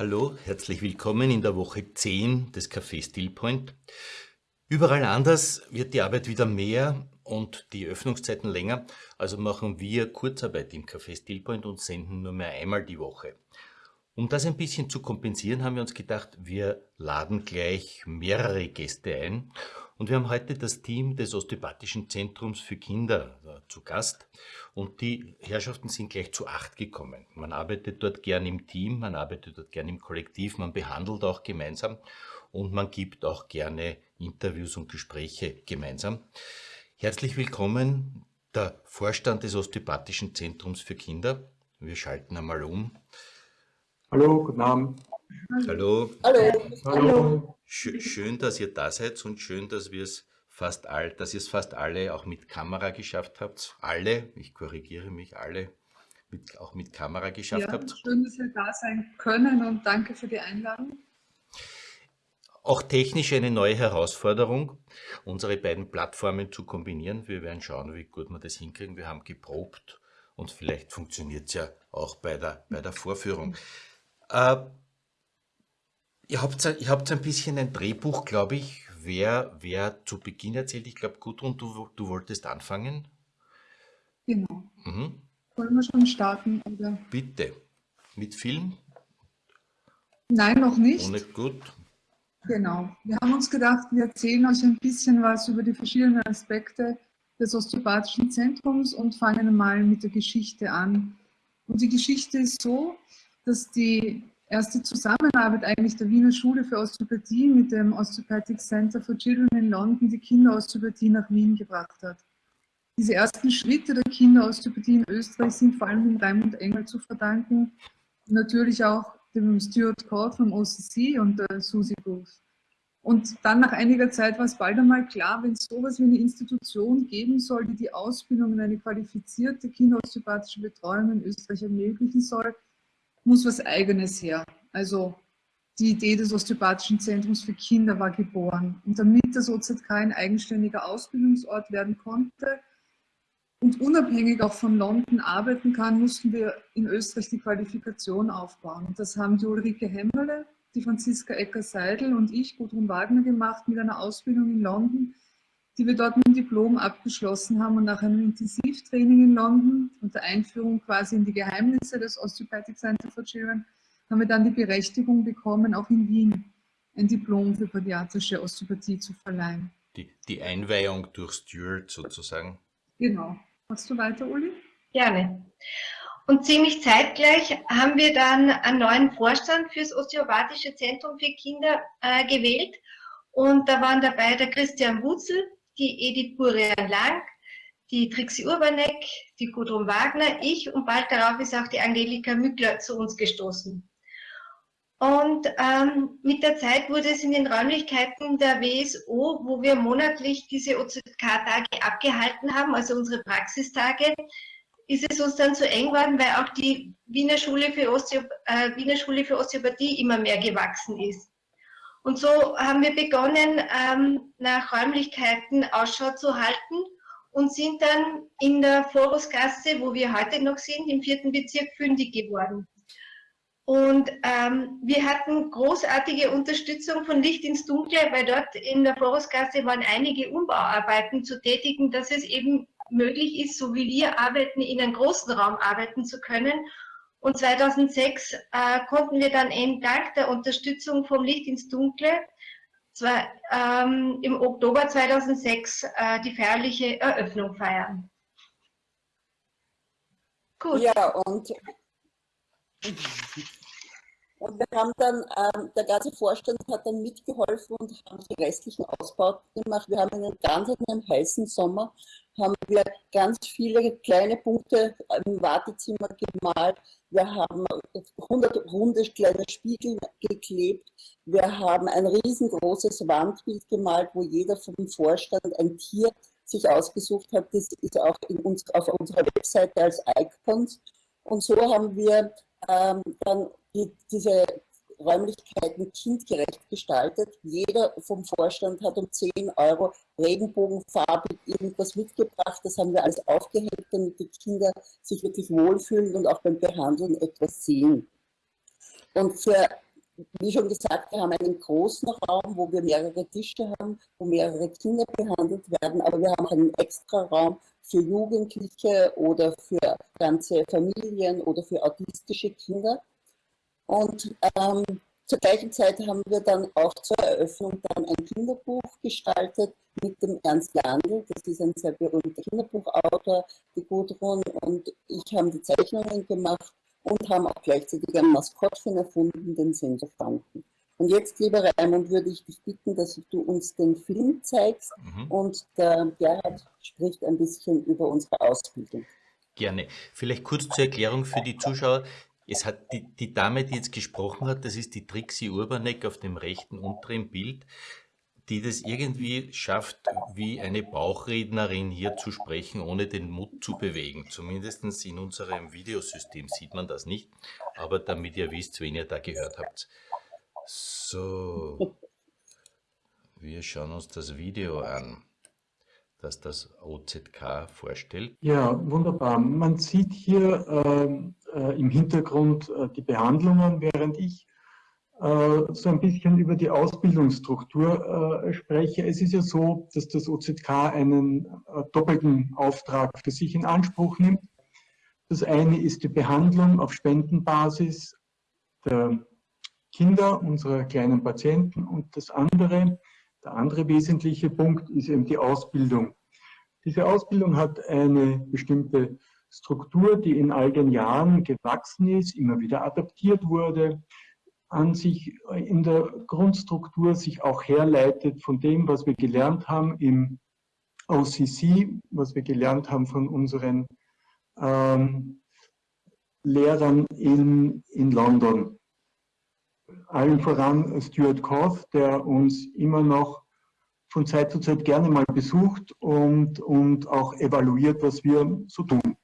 Hallo, herzlich willkommen in der Woche 10 des Café Stillpoint. Überall anders wird die Arbeit wieder mehr und die Öffnungszeiten länger, also machen wir Kurzarbeit im Café Stillpoint und senden nur mehr einmal die Woche. Um das ein bisschen zu kompensieren, haben wir uns gedacht, wir laden gleich mehrere Gäste ein. Und wir haben heute das Team des Osteopathischen Zentrums für Kinder äh, zu Gast. Und die Herrschaften sind gleich zu acht gekommen. Man arbeitet dort gern im Team, man arbeitet dort gern im Kollektiv, man behandelt auch gemeinsam und man gibt auch gerne Interviews und Gespräche gemeinsam. Herzlich willkommen, der Vorstand des Osteopathischen Zentrums für Kinder. Wir schalten einmal um. Hallo, guten Abend. Hallo. Hallo. Hallo. Schön, dass ihr da seid und schön, dass wir es fast all, dass ihr es fast alle auch mit Kamera geschafft habt. Alle, ich korrigiere mich, alle mit, auch mit Kamera geschafft ja, habt. Schön, dass wir da sein können und danke für die Einladung. Auch technisch eine neue Herausforderung, unsere beiden Plattformen zu kombinieren. Wir werden schauen, wie gut wir das hinkriegen. Wir haben geprobt und vielleicht funktioniert es ja auch bei der, bei der Vorführung. Äh, ihr, habt, ihr habt ein bisschen ein Drehbuch, glaube ich, wer, wer zu Beginn erzählt. Ich glaube, Gudrun, du, du wolltest anfangen. Genau. Mhm. Wollen wir schon starten? Oder? Bitte. Mit Film? Nein, noch nicht. Ohne gut. Genau. Wir haben uns gedacht, wir erzählen euch ein bisschen was über die verschiedenen Aspekte des Osteopathischen Zentrums und fangen mal mit der Geschichte an. Und die Geschichte ist so, dass die erste Zusammenarbeit eigentlich der Wiener Schule für Osteopathie mit dem Osteopathic Center for Children in London die Kinderosteopathie nach Wien gebracht hat. Diese ersten Schritte der Kinderosteopathie in Österreich sind vor allem dem Raimund Engel zu verdanken, natürlich auch dem Stuart Court vom OCC und der Susie Booth. Und dann nach einiger Zeit war es bald einmal klar, wenn es sowas wie eine Institution geben soll, die die Ausbildung in eine qualifizierte kinderosteopathische Betreuung in Österreich ermöglichen soll, muss was Eigenes her. Also die Idee des Osteopathischen Zentrums für Kinder war geboren. Und damit das OZK ein eigenständiger Ausbildungsort werden konnte und unabhängig auch von London arbeiten kann, mussten wir in Österreich die Qualifikation aufbauen. Und das haben die Ulrike Hemmerle, die Franziska Ecker-Seidel und ich, Gudrun Wagner, gemacht mit einer Ausbildung in London, die wir dort mit dem Diplom abgeschlossen haben und nach einem Intensivtraining in London und der Einführung quasi in die Geheimnisse des Osteopathic Center for Children haben wir dann die Berechtigung bekommen, auch in Wien ein Diplom für pädiatrische Osteopathie zu verleihen. Die, die Einweihung durch Stuart sozusagen. Genau. Machst du weiter, Uli? Gerne. Und ziemlich zeitgleich haben wir dann einen neuen Vorstand fürs Osteopathische Zentrum für Kinder äh, gewählt. Und da waren dabei der Christian Wutzel, die Edith Burian-Lang, die Trixie Urbanek, die Gudrun Wagner, ich und bald darauf ist auch die Angelika Mückler zu uns gestoßen. Und ähm, mit der Zeit wurde es in den Räumlichkeiten der WSO, wo wir monatlich diese OZK-Tage abgehalten haben, also unsere Praxistage, ist es uns dann zu eng geworden, weil auch die Wiener Schule für, äh, Wiener Schule für Osteopathie immer mehr gewachsen ist. Und so haben wir begonnen, ähm, nach Räumlichkeiten Ausschau zu halten und sind dann in der Forusgasse, wo wir heute noch sind, im vierten Bezirk fündig geworden. Und ähm, wir hatten großartige Unterstützung von Licht ins Dunkle, weil dort in der Forusgasse waren einige Umbauarbeiten zu tätigen, dass es eben möglich ist, so wie wir arbeiten, in einem großen Raum arbeiten zu können. Und 2006 äh, konnten wir dann eben dank der Unterstützung vom Licht ins Dunkle zwar, ähm, im Oktober 2006 äh, die feierliche Eröffnung feiern. Gut. Ja, und und wir haben dann, ähm, der ganze Vorstand hat dann mitgeholfen und haben die restlichen Ausbauten gemacht. Wir haben einen ganz einen heißen Sommer, haben wir ganz viele kleine Punkte im Wartezimmer gemalt. Wir haben 100 runde kleine Spiegel geklebt. Wir haben ein riesengroßes Wandbild gemalt, wo jeder vom Vorstand ein Tier sich ausgesucht hat. Das ist auch uns, auf unserer Webseite als Icons. Und so haben wir ähm, dann die, diese Räumlichkeiten kindgerecht gestaltet. Jeder vom Vorstand hat um 10 Euro regenbogenfarbig irgendwas mitgebracht. Das haben wir alles aufgehängt, damit die Kinder sich wirklich wohlfühlen und auch beim Behandeln etwas sehen. Und für wie schon gesagt, wir haben einen großen Raum, wo wir mehrere Tische haben, wo mehrere Kinder behandelt werden, aber wir haben einen extra Raum für Jugendliche oder für ganze Familien oder für autistische Kinder. Und ähm, zur gleichen Zeit haben wir dann auch zur Eröffnung dann ein Kinderbuch gestaltet mit dem Ernst Jandl. Das ist ein sehr berühmter Kinderbuchautor, die Gudrun und ich haben die Zeichnungen gemacht und haben auch gleichzeitig ein Maskottchen erfunden, den Sender Franken. Und jetzt, lieber Raimund, würde ich dich bitten, dass du uns den Film zeigst mhm. und der Gerhard spricht ein bisschen über unsere Ausbildung. Gerne. Vielleicht kurz zur Erklärung für die Zuschauer. Es hat die, die Dame, die jetzt gesprochen hat, das ist die Trixie Urbanek auf dem rechten unteren Bild die das irgendwie schafft, wie eine Bauchrednerin hier zu sprechen, ohne den Mund zu bewegen. Zumindest in unserem Videosystem sieht man das nicht, aber damit ihr wisst, wen ihr da gehört habt. So, wir schauen uns das Video an, das das OZK vorstellt. Ja, wunderbar. Man sieht hier äh, äh, im Hintergrund äh, die Behandlungen, während ich äh, so ein bisschen über die Ausbildungsstruktur äh, spreche. Es ist ja so, dass das OZK einen äh, doppelten Auftrag für sich in Anspruch nimmt. Das eine ist die Behandlung auf Spendenbasis der Kinder, unserer kleinen Patienten und das andere, der andere wesentliche Punkt ist eben die Ausbildung. Diese Ausbildung hat eine bestimmte Struktur, die in all den Jahren gewachsen ist, immer wieder adaptiert wurde, an sich in der Grundstruktur sich auch herleitet von dem, was wir gelernt haben im OCC, was wir gelernt haben von unseren ähm, Lehrern in, in London. Allen voran Stuart Koth, der uns immer noch von Zeit zu Zeit gerne mal besucht und, und auch evaluiert, was wir so tun.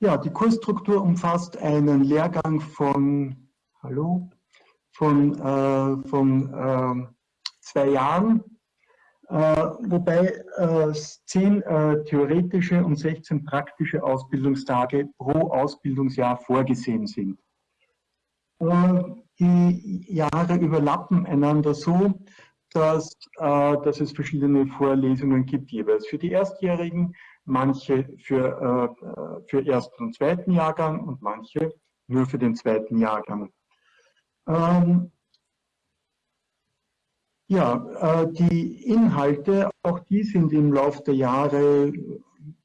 Ja, die Kursstruktur umfasst einen Lehrgang von hallo, von, äh, von äh, zwei Jahren, äh, wobei äh, zehn äh, theoretische und 16 praktische Ausbildungstage pro Ausbildungsjahr vorgesehen sind. Äh, die Jahre überlappen einander so, dass, dass es verschiedene Vorlesungen gibt, jeweils für die Erstjährigen, manche für, für ersten und zweiten Jahrgang und manche nur für den zweiten Jahrgang. Ähm, ja, äh, die Inhalte, auch die sind im Laufe der Jahre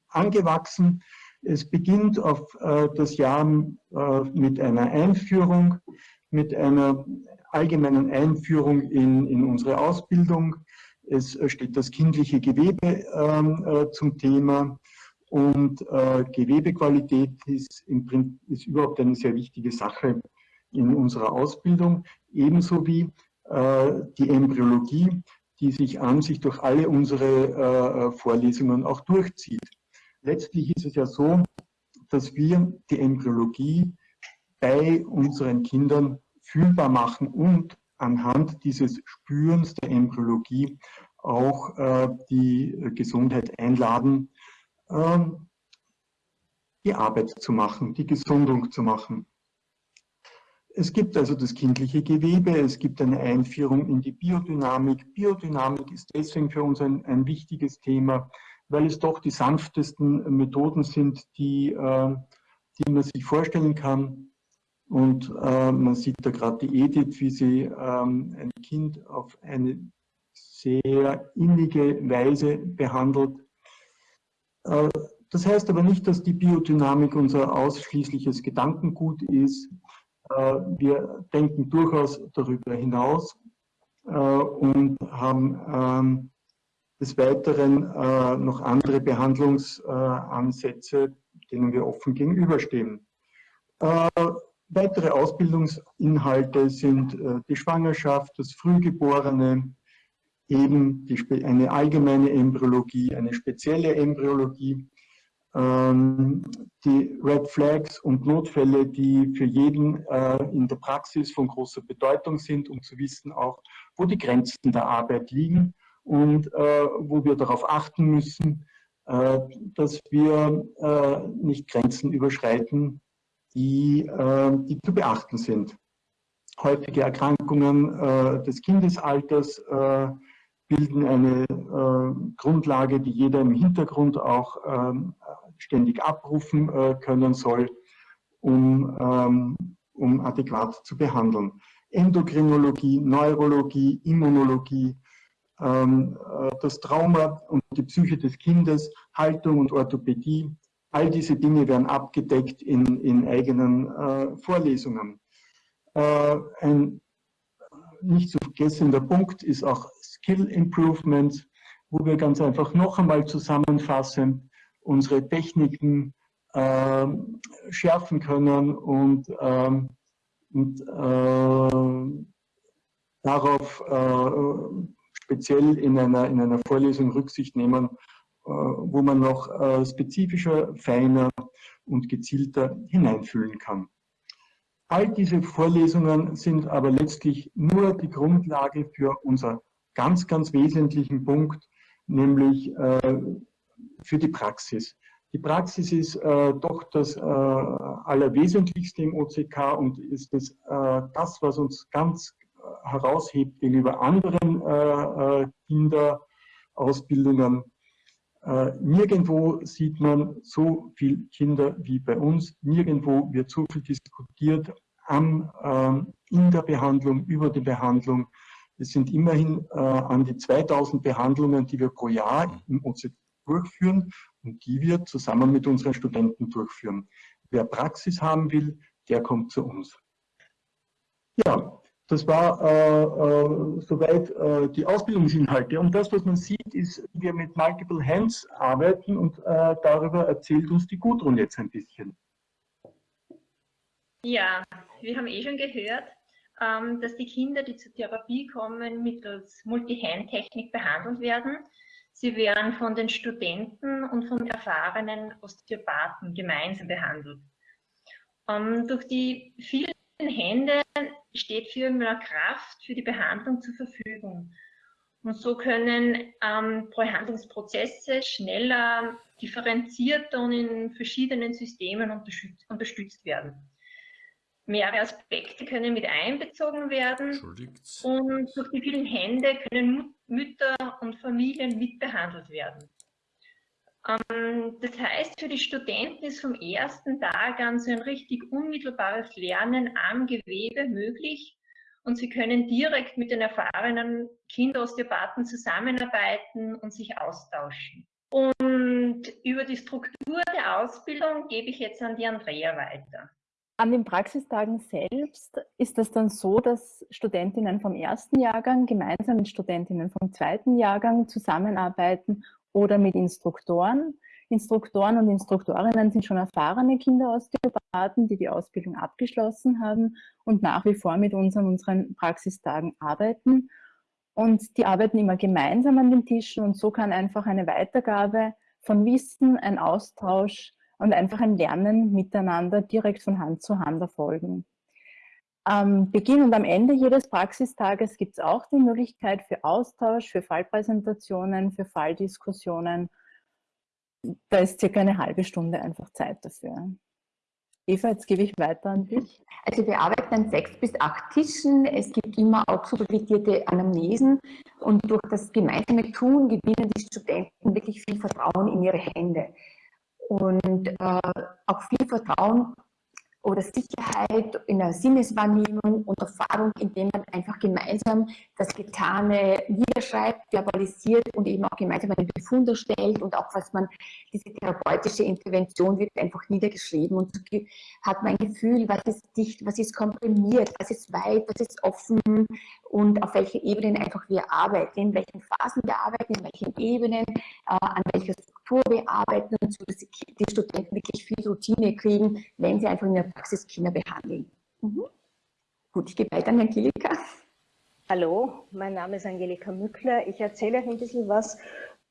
angewachsen. Es beginnt auf äh, das Jahr äh, mit einer Einführung, mit einer allgemeinen Einführung in, in unsere Ausbildung. Es steht das kindliche Gewebe ähm, äh, zum Thema und äh, Gewebequalität ist, im, ist überhaupt eine sehr wichtige Sache in unserer Ausbildung, ebenso wie äh, die Embryologie, die sich an sich durch alle unsere Vorlesungen auch durchzieht. Letztlich ist es ja so, dass wir die Embryologie bei unseren Kindern fühlbar machen und anhand dieses Spürens der Embryologie auch äh, die Gesundheit einladen, äh, die Arbeit zu machen, die Gesundung zu machen. Es gibt also das kindliche Gewebe, es gibt eine Einführung in die Biodynamik. Biodynamik ist deswegen für uns ein, ein wichtiges Thema, weil es doch die sanftesten Methoden sind, die, äh, die man sich vorstellen kann. Und äh, man sieht da gerade die Edith, wie sie ähm, ein Kind auf eine sehr innige Weise behandelt. Äh, das heißt aber nicht, dass die Biodynamik unser ausschließliches Gedankengut ist. Äh, wir denken durchaus darüber hinaus äh, und haben ähm, des Weiteren äh, noch andere Behandlungsansätze, denen wir offen gegenüberstehen. Weitere Ausbildungsinhalte sind die Schwangerschaft, das Frühgeborene, eben die, eine allgemeine Embryologie, eine spezielle Embryologie, ähm, die Red Flags und Notfälle, die für jeden äh, in der Praxis von großer Bedeutung sind, um zu wissen auch, wo die Grenzen der Arbeit liegen und äh, wo wir darauf achten müssen, äh, dass wir nicht Grenzen überschreiten, die, die zu beachten sind. häufige Erkrankungen äh, des Kindesalters äh, bilden eine äh, Grundlage, die jeder im Hintergrund auch ähm, ständig abrufen können soll, um, ähm, um adäquat zu behandeln. Endokrinologie, Neurologie, Immunologie, ähm, das Trauma und die Psyche des Kindes, Haltung und Orthopädie, all diese Dinge werden abgedeckt in, in eigenen äh, Vorlesungen. Äh, ein nicht zu vergessender Punkt ist auch Skill Improvement, wo wir ganz einfach noch einmal zusammenfassen, unsere Techniken äh, schärfen können und, ähm, und äh, darauf äh, speziell in einer, in einer Vorlesung Rücksicht nehmen, wo man noch äh, spezifischer, feiner und gezielter hineinfühlen kann. All diese Vorlesungen sind aber letztlich nur die Grundlage für unser ganz, ganz wesentlichen Punkt, nämlich äh, für die Praxis. Die Praxis ist äh, doch das äh, Allerwesentlichste im OCK und ist das, äh, das was uns ganz äh, heraushebt gegenüber anderen äh, äh, nirgendwo sieht man so viele Kinder wie bei uns. Nirgendwo wird so viel diskutiert am, ähm, in der Behandlung, über die Behandlung. Es sind immerhin an die 2000 Behandlungen, die wir pro Jahr im OCK durchführen und die wir zusammen mit unseren Studenten durchführen. Wer Praxis haben will, der kommt zu uns. Ja, das war äh, äh, soweit äh, die Ausbildungsinhalte. Und das, was man sieht, ist, wir mit Multiple Hands arbeiten und äh, darüber erzählt uns die Gudrun jetzt ein bisschen. Ja, wir haben eh schon gehört, ähm, dass die Kinder, die zur Therapie kommen, mittels Multi-Hand-Technik behandelt werden. Sie werden von den Studenten und von erfahrenen Osteopathen gemeinsam behandelt. Ähm, durch die vielen Hände steht viel mehr Kraft für die Behandlung zur Verfügung. Und so können ähm, Behandlungsprozesse schneller, differenzierter und in verschiedenen Systemen unterstützt werden. Mehrere Aspekte können mit einbezogen werden und durch die vielen Hände können Mütter und Familien mitbehandelt werden. Ähm, das heißt, für die Studenten ist vom ersten Tag an so ein richtig unmittelbares Lernen am Gewebe möglich und sie können direkt mit den erfahrenen Kinderosteopathen zusammenarbeiten und sich austauschen. Und über die Struktur der Ausbildung gebe ich jetzt an die Andrea weiter. An den Praxistagen selbst ist es dann so, dass Studentinnen vom ersten Jahrgang gemeinsam mit Studentinnen vom zweiten Jahrgang zusammenarbeiten oder mit Instruktoren. Instruktoren und Instruktorinnen sind schon erfahrene Kinderosteopathen, die die Ausbildung abgeschlossen haben und nach wie vor mit uns an unseren Praxistagen arbeiten. Und die arbeiten immer gemeinsam an den Tischen und so kann einfach eine Weitergabe von Wissen, ein Austausch und einfach ein Lernen miteinander direkt von Hand zu Hand erfolgen. Am Beginn und am Ende jedes Praxistages gibt es auch die Möglichkeit für Austausch, für Fallpräsentationen, für Falldiskussionen. Da ist circa eine halbe Stunde einfach Zeit dafür. Eva, jetzt gebe ich weiter an dich. Also wir arbeiten an sechs bis acht Tischen. Es gibt immer auch supervidierte Anamnesen und durch das gemeinsame Tun gewinnen die Studenten wirklich viel Vertrauen in ihre Hände und äh, auch viel Vertrauen oder Sicherheit in der Sinneswahrnehmung und Erfahrung, indem man einfach gemeinsam das Getane niederschreibt, verbalisiert und eben auch gemeinsam einen Befund erstellt und auch was man, diese therapeutische Intervention wird einfach niedergeschrieben. Und hat man ein Gefühl, was ist dicht, was ist komprimiert, was ist weit, was ist offen und auf welchen Ebenen einfach wir arbeiten, in welchen Phasen wir arbeiten, in welchen Ebenen, äh, an welcher Struktur wir arbeiten und so, dass die, die Studenten wirklich viel Routine kriegen, wenn sie einfach in der Praxiskinder behandeln. Mhm. Gut, ich gebe weiter an Angelika. Hallo, mein Name ist Angelika Mückler. Ich erzähle euch ein bisschen was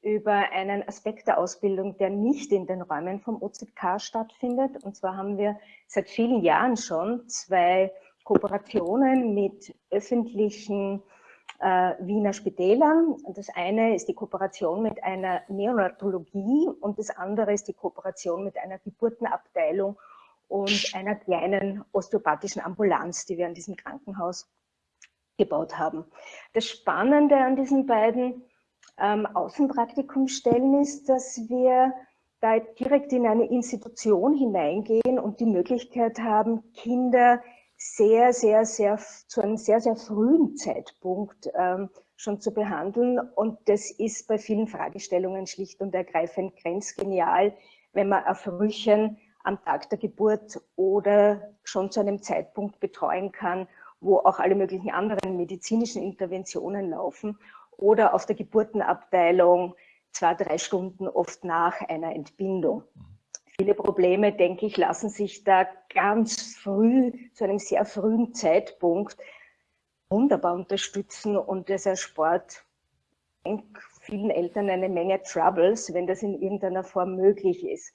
über einen Aspekt der Ausbildung, der nicht in den Räumen vom OZK stattfindet. Und zwar haben wir seit vielen Jahren schon zwei Kooperationen mit öffentlichen äh, Wiener Spitälern. Das eine ist die Kooperation mit einer Neonatologie und das andere ist die Kooperation mit einer Geburtenabteilung und einer kleinen osteopathischen Ambulanz, die wir an diesem Krankenhaus gebaut haben. Das Spannende an diesen beiden ähm, Außenpraktikumsstellen ist, dass wir da direkt in eine Institution hineingehen und die Möglichkeit haben, Kinder sehr, sehr, sehr zu einem sehr, sehr frühen Zeitpunkt ähm, schon zu behandeln. Und das ist bei vielen Fragestellungen schlicht und ergreifend grenzgenial, wenn man ein Frühchen am Tag der Geburt oder schon zu einem Zeitpunkt betreuen kann, wo auch alle möglichen anderen medizinischen Interventionen laufen oder auf der Geburtenabteilung zwei, drei Stunden oft nach einer Entbindung. Viele Probleme, denke ich, lassen sich da ganz früh, zu einem sehr frühen Zeitpunkt wunderbar unterstützen und das erspart vielen Eltern eine Menge Troubles, wenn das in irgendeiner Form möglich ist.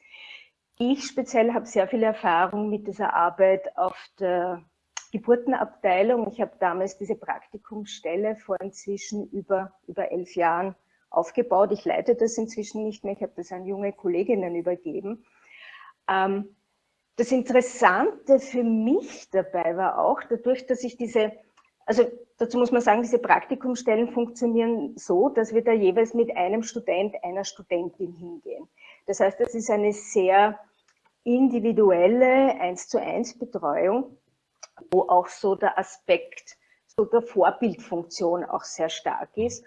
Ich speziell habe sehr viel Erfahrung mit dieser Arbeit auf der Geburtenabteilung. Ich habe damals diese Praktikumsstelle vor inzwischen über, über elf Jahren aufgebaut. Ich leite das inzwischen nicht mehr. Ich habe das an junge Kolleginnen übergeben. Ähm, das Interessante für mich dabei war auch, dadurch, dass ich diese also dazu muss man sagen, diese Praktikumsstellen funktionieren so, dass wir da jeweils mit einem Student, einer Studentin hingehen. Das heißt, das ist eine sehr individuelle eins zu eins Betreuung, wo auch so der Aspekt so der Vorbildfunktion auch sehr stark ist.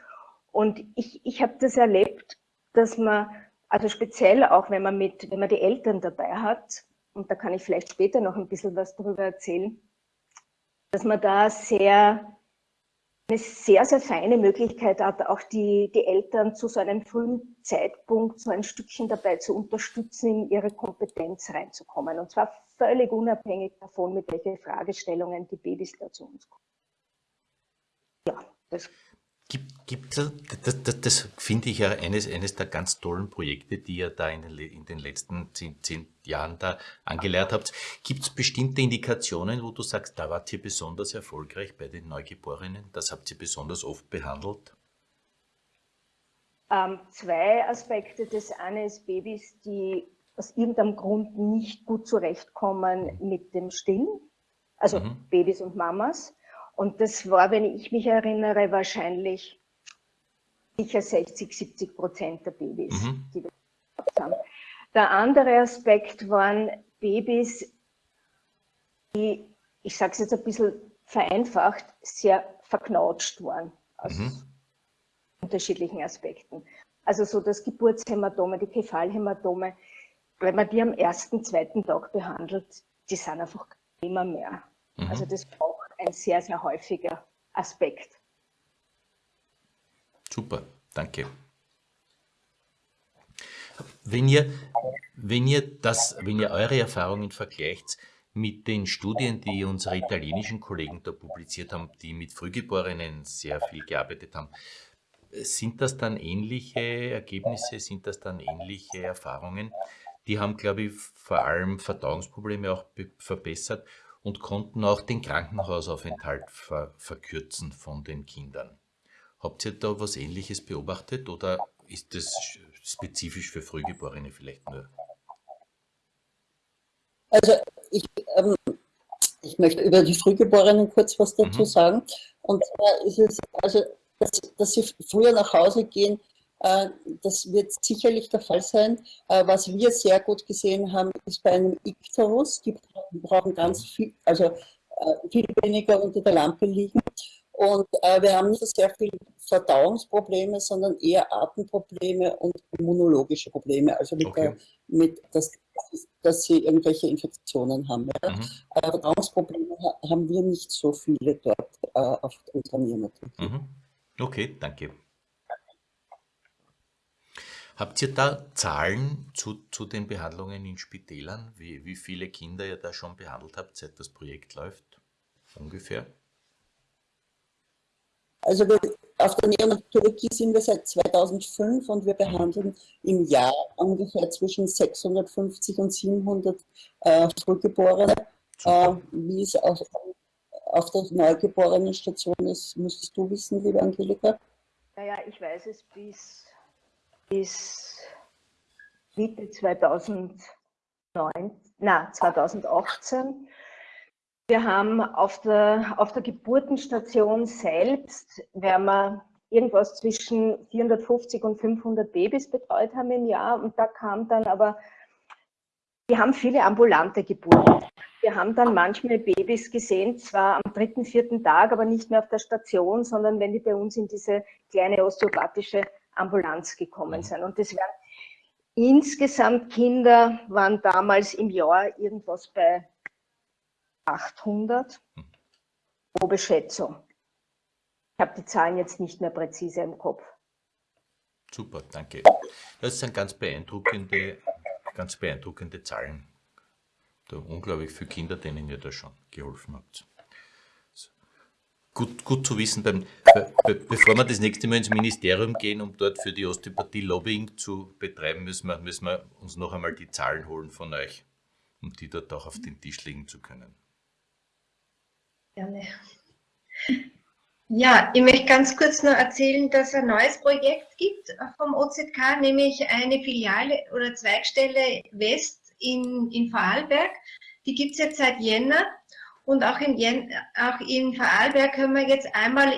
Und ich, ich habe das erlebt, dass man, also speziell auch wenn man mit, wenn man die Eltern dabei hat, und da kann ich vielleicht später noch ein bisschen was darüber erzählen, dass man da sehr eine sehr, sehr feine Möglichkeit hat, auch die, die Eltern zu so einem frühen Zeitpunkt so ein Stückchen dabei zu unterstützen, in ihre Kompetenz reinzukommen. Und zwar völlig unabhängig davon, mit welchen Fragestellungen die Babys da zu uns kommen. Ja, das Gibt, gibt das, das, das finde ich ja eines, eines der ganz tollen Projekte, die ihr da in den, in den letzten zehn, zehn Jahren da angelernt habt. Gibt es bestimmte Indikationen, wo du sagst, da wart ihr besonders erfolgreich bei den Neugeborenen? Das habt ihr besonders oft behandelt? Ähm, zwei Aspekte. Das eine ist Babys, die aus irgendeinem Grund nicht gut zurechtkommen mit dem Stillen. Also mhm. Babys und Mamas. Und das war, wenn ich mich erinnere, wahrscheinlich sicher 60, 70 Prozent der Babys, mhm. die wir haben. Der andere Aspekt waren Babys, die, ich sage es jetzt ein bisschen vereinfacht, sehr verknautscht waren aus mhm. unterschiedlichen Aspekten. Also so das Geburtshämatome, die Kephalhämatome, wenn man die am ersten, zweiten Tag behandelt, die sind einfach immer mehr. Mhm. Also das braucht ein sehr, sehr häufiger Aspekt. Super, danke. Wenn ihr, wenn ihr, das, wenn ihr eure Erfahrungen vergleicht mit den Studien, die unsere italienischen Kollegen da publiziert haben, die mit Frühgeborenen sehr viel gearbeitet haben, sind das dann ähnliche Ergebnisse, sind das dann ähnliche Erfahrungen? Die haben, glaube ich, vor allem Verdauungsprobleme auch verbessert und konnten auch den Krankenhausaufenthalt ver verkürzen von den Kindern. Habt ihr da was Ähnliches beobachtet oder ist das spezifisch für Frühgeborene vielleicht nur? Also ich, ähm, ich möchte über die Frühgeborenen kurz was dazu mhm. sagen. Und zwar ist es, also, dass, dass sie früher nach Hause gehen, das wird sicherlich der Fall sein. Äh, was wir sehr gut gesehen haben, ist bei einem Ikterus, die brauchen ganz viel, also äh, viel weniger unter der Lampe liegen. Und wir haben nicht so sehr viel Verdauungsprobleme, sondern eher Atemprobleme und immunologische Probleme, also mit, okay. der, mit das, dass sie irgendwelche Infektionen haben. Ja. Mhm. Verdauungsprobleme haben wir nicht so viele dort auf unserer Neonatie. Mhm. Okay, danke. Habt ihr da Zahlen zu, zu den Behandlungen in Spitälern? Wie, wie viele Kinder ihr da schon behandelt habt, seit das Projekt läuft? Ungefähr? Also wir, auf der Neonatologie sind wir seit 2005 und wir behandeln im Jahr ungefähr zwischen 650 und 700 äh, Frühgeborene. Äh, wie es auf, auf der Neugeborenenstation ist, müsstest du wissen, liebe Angelika. Naja, ich weiß es bis bis Mitte 2009, na, 2018. Wir haben auf der, auf der Geburtenstation selbst, werden wir irgendwas zwischen 450 und 500 Babys betreut haben im Jahr. Und da kam dann aber, wir haben viele ambulante Geburten. Wir haben dann manchmal Babys gesehen, zwar am dritten, vierten Tag, aber nicht mehr auf der Station, sondern wenn die bei uns in diese kleine osteopathische Ambulanz gekommen sind. Und das waren insgesamt Kinder, waren damals im Jahr irgendwas bei 800 pro Beschätzung. Ich habe die Zahlen jetzt nicht mehr präzise im Kopf. Super, danke. Das sind ganz beeindruckende, ganz beeindruckende Zahlen. Da unglaublich viele Kinder, denen ihr da schon geholfen habt. Gut, gut zu wissen, beim, be, bevor wir das nächste Mal ins Ministerium gehen, um dort für die Osteopathie Lobbying zu betreiben, müssen wir, müssen wir uns noch einmal die Zahlen holen von euch, um die dort auch auf den Tisch legen zu können. Gerne. Ja, ich möchte ganz kurz noch erzählen, dass es ein neues Projekt gibt vom OZK, nämlich eine Filiale oder Zweigstelle West in, in Vorarlberg. Die gibt es jetzt seit Jänner und auch in, Jen, auch in Vorarlberg können wir jetzt einmal,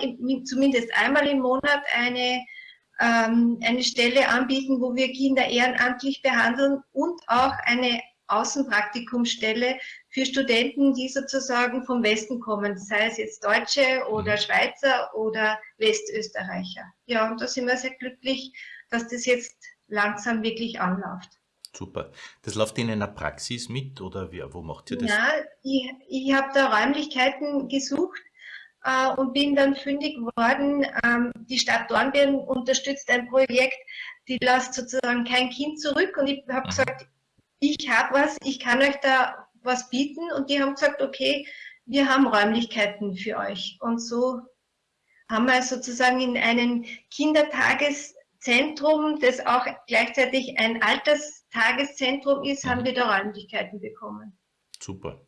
zumindest einmal im Monat eine, ähm, eine Stelle anbieten, wo wir Kinder ehrenamtlich behandeln und auch eine Außenpraktikumsstelle für Studenten, die sozusagen vom Westen kommen, sei es jetzt Deutsche oder mhm. Schweizer oder Westösterreicher. Ja, und da sind wir sehr glücklich, dass das jetzt langsam wirklich anläuft. Super. Das läuft in einer Praxis mit oder wie, wo macht ihr das? Ja, ich, ich habe da Räumlichkeiten gesucht äh, und bin dann fündig geworden. Ähm, die Stadt Dornbirn unterstützt ein Projekt, die lässt sozusagen kein Kind zurück und ich habe mhm. gesagt, ich habe was, ich kann euch da was bieten und die haben gesagt, okay, wir haben Räumlichkeiten für euch. Und so haben wir sozusagen in einem Kindertageszentrum, das auch gleichzeitig ein Alterstageszentrum ist, mhm. haben wir da Räumlichkeiten bekommen. Super.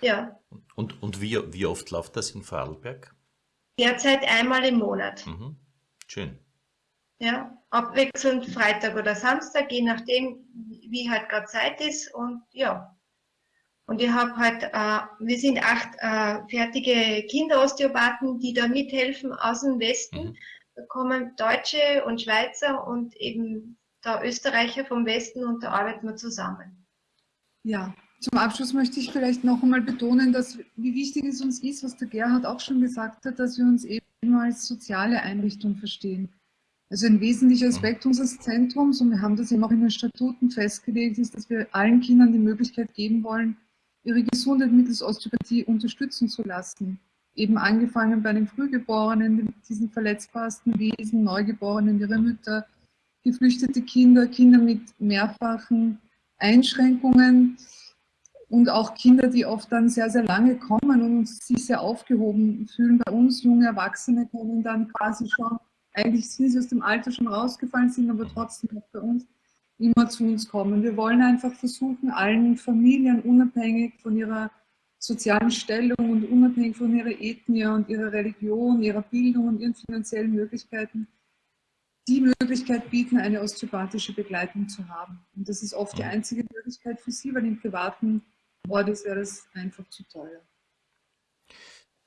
Ja. Und, und wie, wie oft läuft das in Vorarlberg? Derzeit einmal im Monat. Mhm. Schön. Ja, abwechselnd Freitag oder Samstag, je nachdem, wie halt gerade Zeit ist. Und ja, und ich habe halt, äh, wir sind acht äh, fertige Kinderosteopathen, die da mithelfen aus dem Westen. Mhm. Kommen Deutsche und Schweizer und eben da Österreicher vom Westen und da arbeiten wir zusammen. Ja, zum Abschluss möchte ich vielleicht noch einmal betonen, dass, wie wichtig es uns ist, was der Gerhard auch schon gesagt hat, dass wir uns eben als soziale Einrichtung verstehen. Also ein wesentlicher Aspekt unseres Zentrums, und wir haben das eben auch in den Statuten festgelegt, ist, dass wir allen Kindern die Möglichkeit geben wollen, ihre Gesundheit mittels Osteopathie unterstützen zu lassen. Eben angefangen bei den Frühgeborenen, diesen verletzbarsten Wesen, Neugeborenen, ihre Mütter, geflüchtete Kinder, Kinder mit mehrfachen Einschränkungen und auch Kinder, die oft dann sehr, sehr lange kommen und sich sehr aufgehoben fühlen. Bei uns junge Erwachsene können dann quasi schon, eigentlich sind sie aus dem Alter schon rausgefallen, sind aber trotzdem noch bei uns immer zu uns kommen. Wir wollen einfach versuchen, allen Familien unabhängig von ihrer sozialen Stellung und unabhängig von ihrer Ethnie und ihrer Religion, ihrer Bildung und ihren finanziellen Möglichkeiten die Möglichkeit bieten, eine osteopathische Begleitung zu haben. Und das ist oft die einzige Möglichkeit für sie, weil im privaten Ort wäre das einfach zu teuer.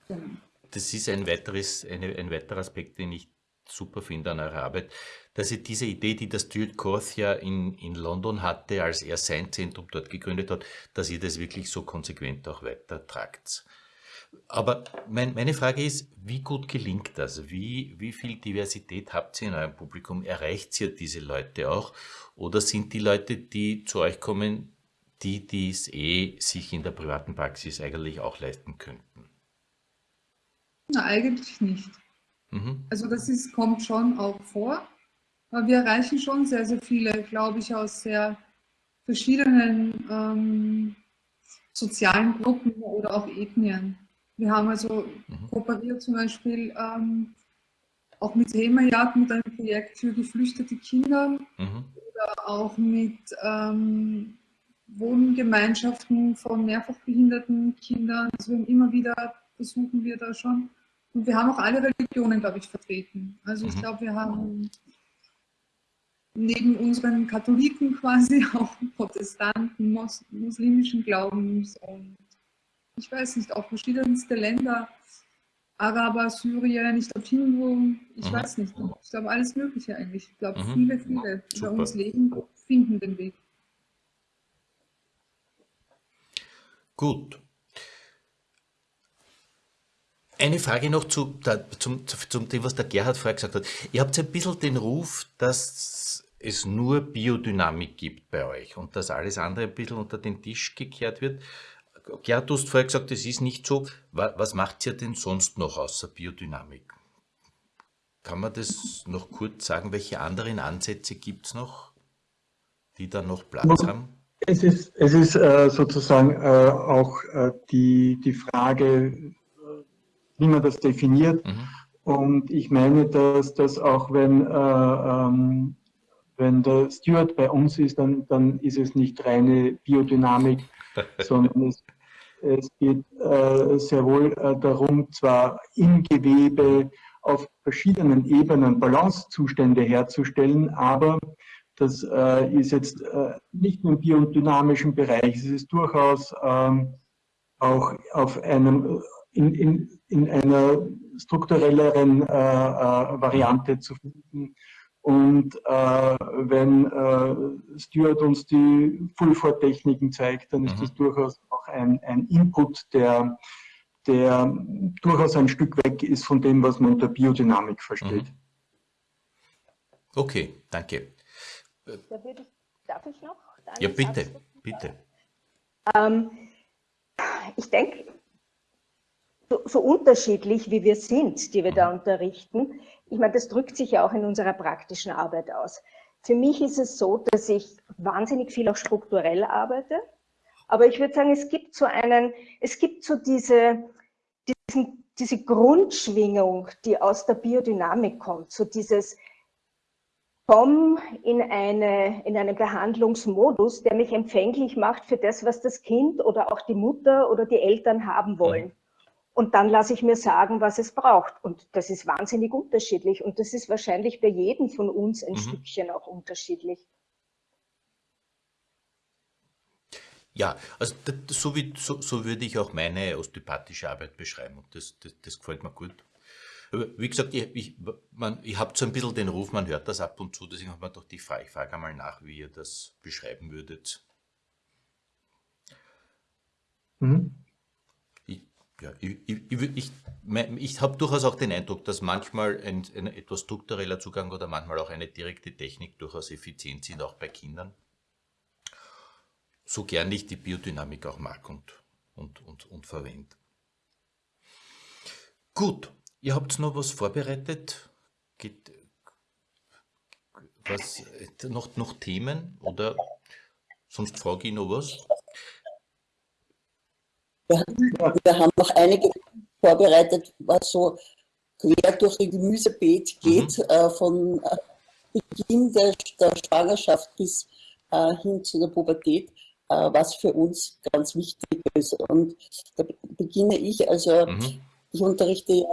Genau. Das ist ein, weiteres, eine, ein weiterer Aspekt, den ich super finde an eurer Arbeit, dass ihr diese Idee, die das Stuart Korth ja in, in London hatte, als er sein Zentrum dort gegründet hat, dass ihr das wirklich so konsequent auch weitertragt. Aber mein, meine Frage ist, wie gut gelingt das? Wie, wie viel Diversität habt ihr in eurem Publikum? Erreicht ihr diese Leute auch? Oder sind die Leute, die zu euch kommen, die, die es eh sich in der privaten Praxis eigentlich auch leisten könnten? Na, eigentlich nicht. Mhm. Also das ist, kommt schon auch vor. Aber wir erreichen schon sehr, sehr viele, glaube ich, aus sehr verschiedenen ähm, sozialen Gruppen oder auch Ethnien. Wir haben also mhm. kooperiert zum Beispiel ähm, auch mit Hemajagd, mit einem Projekt für geflüchtete Kinder mhm. oder auch mit ähm, Wohngemeinschaften von mehrfach behinderten Kindern. Also wir haben immer wieder versuchen wir da schon und wir haben auch alle Religionen, glaube ich, vertreten. Also ich mhm. glaube, wir haben neben unseren Katholiken quasi auch Protestanten, Mos muslimischen Glaubens und ich weiß nicht, auch verschiedenste Länder, Araber, Syrien, ich glaube Hindu, ich mhm. weiß nicht, ich glaube alles Mögliche eigentlich. Ich glaube, mhm. viele, viele, bei uns leben, finden den Weg. Gut. Eine Frage noch zu, da, zum, zum dem, was der Gerhard vorher gesagt hat. Ihr habt ein bisschen den Ruf, dass es nur Biodynamik gibt bei euch und dass alles andere ein bisschen unter den Tisch gekehrt wird. Gerhard, du hast vorher gesagt, es ist nicht so. Was macht ihr denn sonst noch außer Biodynamik? Kann man das noch kurz sagen? Welche anderen Ansätze gibt es noch, die da noch Platz haben? Es ist, es ist äh, sozusagen äh, auch äh, die, die Frage, wie man das definiert. Mhm. Und ich meine, dass das auch wenn, äh, ähm, wenn der Steward bei uns ist, dann, dann ist es nicht reine Biodynamik, sondern es, es geht äh, sehr wohl äh, darum, zwar im Gewebe auf verschiedenen Ebenen Balancezustände herzustellen, aber das äh, ist jetzt äh, nicht nur im biodynamischen Bereich, es ist durchaus ähm, auch auf einem in, in, in einer strukturelleren äh, äh, Variante zu finden. Und äh, wenn äh, Stuart uns die Full-For-Techniken zeigt, dann ist mhm. das durchaus auch ein, ein Input, der, der durchaus ein Stück weg ist von dem, was man unter Biodynamik versteht. Mhm. Okay, danke. Da ich, darf ich noch? Ja, bitte, bitte. Ähm, ich denke, so, so, unterschiedlich wie wir sind, die wir da unterrichten, ich meine, das drückt sich ja auch in unserer praktischen Arbeit aus. Für mich ist es so, dass ich wahnsinnig viel auch strukturell arbeite, aber ich würde sagen, es gibt so einen, es gibt so diese, diesen, diese Grundschwingung, die aus der Biodynamik kommt, so dieses, komm in, eine, in einen Behandlungsmodus, der mich empfänglich macht für das, was das Kind oder auch die Mutter oder die Eltern haben wollen. Und dann lasse ich mir sagen, was es braucht. Und das ist wahnsinnig unterschiedlich. Und das ist wahrscheinlich bei jedem von uns ein mhm. Stückchen auch unterschiedlich. Ja, also das, so, wie, so, so, würde ich auch meine osteopathische Arbeit beschreiben. Und das, das, das gefällt mir gut. Aber wie gesagt, ich, ich, ich habe so ein bisschen den Ruf, man hört das ab und zu, deswegen habe ich mir doch die Frage, ich frage einmal nach, wie ihr das beschreiben würdet. Mhm. Ja, ich, ich, ich, ich habe durchaus auch den Eindruck, dass manchmal ein, ein, etwas struktureller Zugang oder manchmal auch eine direkte Technik durchaus effizient sind, auch bei Kindern. So gern ich die Biodynamik auch mag und, und, und, und verwende. Gut, ihr habt noch was vorbereitet? Geht, was, noch, noch Themen oder sonst frage ich noch was? Wir, wir haben noch einige vorbereitet, was so quer durch ein Gemüsebeet geht, mhm. äh, von äh, Beginn der, der, Schwangerschaft bis äh, hin zu der Pubertät, äh, was für uns ganz wichtig ist. Und da beginne ich, also mhm. ich unterrichte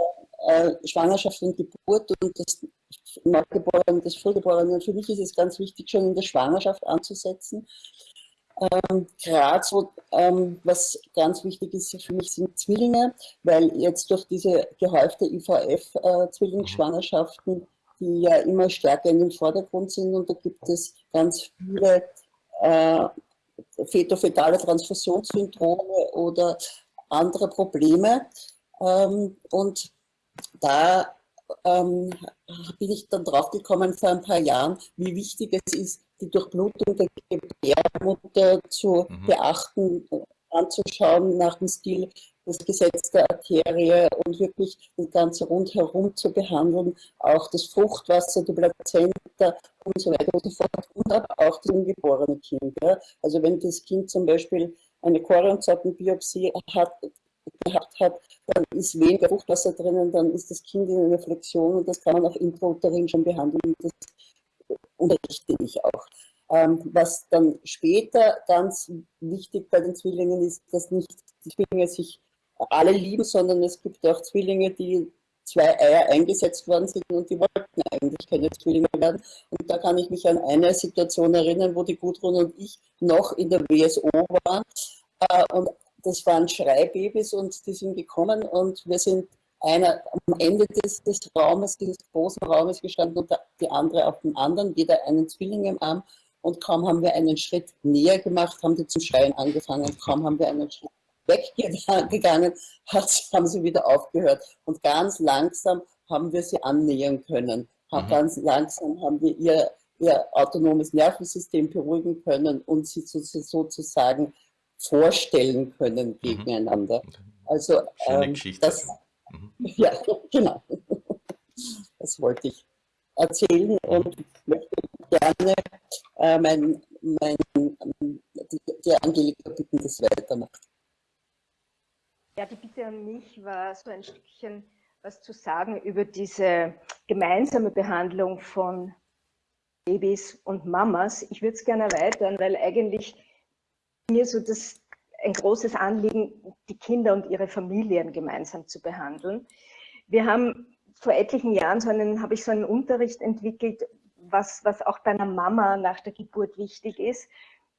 äh, Schwangerschaft und Geburt und das Neugeborene, das Frühgeborene. Und für mich ist es ganz wichtig, schon in der Schwangerschaft anzusetzen. Ähm, Gerade so, ähm, was ganz wichtig ist für mich, sind Zwillinge, weil jetzt durch diese gehäufte IVF-Zwillingsschwangerschaften, äh, die ja immer stärker in den Vordergrund sind und da gibt es ganz viele äh, fetofetale Transfusionssyndrome oder andere Probleme. Ähm, und da ähm, bin ich dann drauf gekommen vor ein paar Jahren, wie wichtig es ist, die Durchblutung der Gebärmutter zu mhm. beachten, anzuschauen nach dem Stil das Gesetz der Arterie und wirklich das Ganze rundherum zu behandeln, auch das Fruchtwasser, die Plazenta und so weiter und so fort und auch das ungeborene Kind. Ja. Also wenn das Kind zum Beispiel eine Chorionzappenbiopsie hat, gehabt hat, dann ist weniger Fruchtwasser drinnen, dann ist das Kind in einer Flexion und das kann man auch intrauterin schon behandeln. Das unterrichte ich auch. Ähm, was dann später ganz wichtig bei den Zwillingen ist, dass nicht die Zwillinge sich alle lieben, sondern es gibt auch Zwillinge, die zwei Eier eingesetzt worden sind und die wollten eigentlich keine Zwillinge werden. Und da kann ich mich an eine Situation erinnern, wo die Gudrun und ich noch in der WSO waren. Äh, und das waren Schreibabys und die sind gekommen und wir sind einer am Ende des, des Raumes, dieses großen Raumes gestanden und die andere auf dem anderen, jeder einen Zwilling im Arm. Und kaum haben wir einen Schritt näher gemacht, haben die zum Schreien angefangen. Kaum haben wir einen Schritt weggegangen, haben sie wieder aufgehört. Und ganz langsam haben wir sie annähern können. Mhm. Ganz langsam haben wir ihr, ihr autonomes Nervensystem beruhigen können und sie sozusagen vorstellen können mhm. gegeneinander. Also ähm, das, mhm. ja, genau. Das wollte ich erzählen und möchte gerne äh, mein, mein, die, die Angelika bitten, das weitermacht. Ja, die Bitte an mich war so ein Stückchen was zu sagen über diese gemeinsame Behandlung von Babys und Mamas. Ich würde es gerne erweitern, weil eigentlich mir so das ein großes Anliegen, die Kinder und ihre Familien gemeinsam zu behandeln. Wir haben vor etlichen Jahren so einen, habe ich so einen Unterricht entwickelt, was, was auch bei einer Mama nach der Geburt wichtig ist,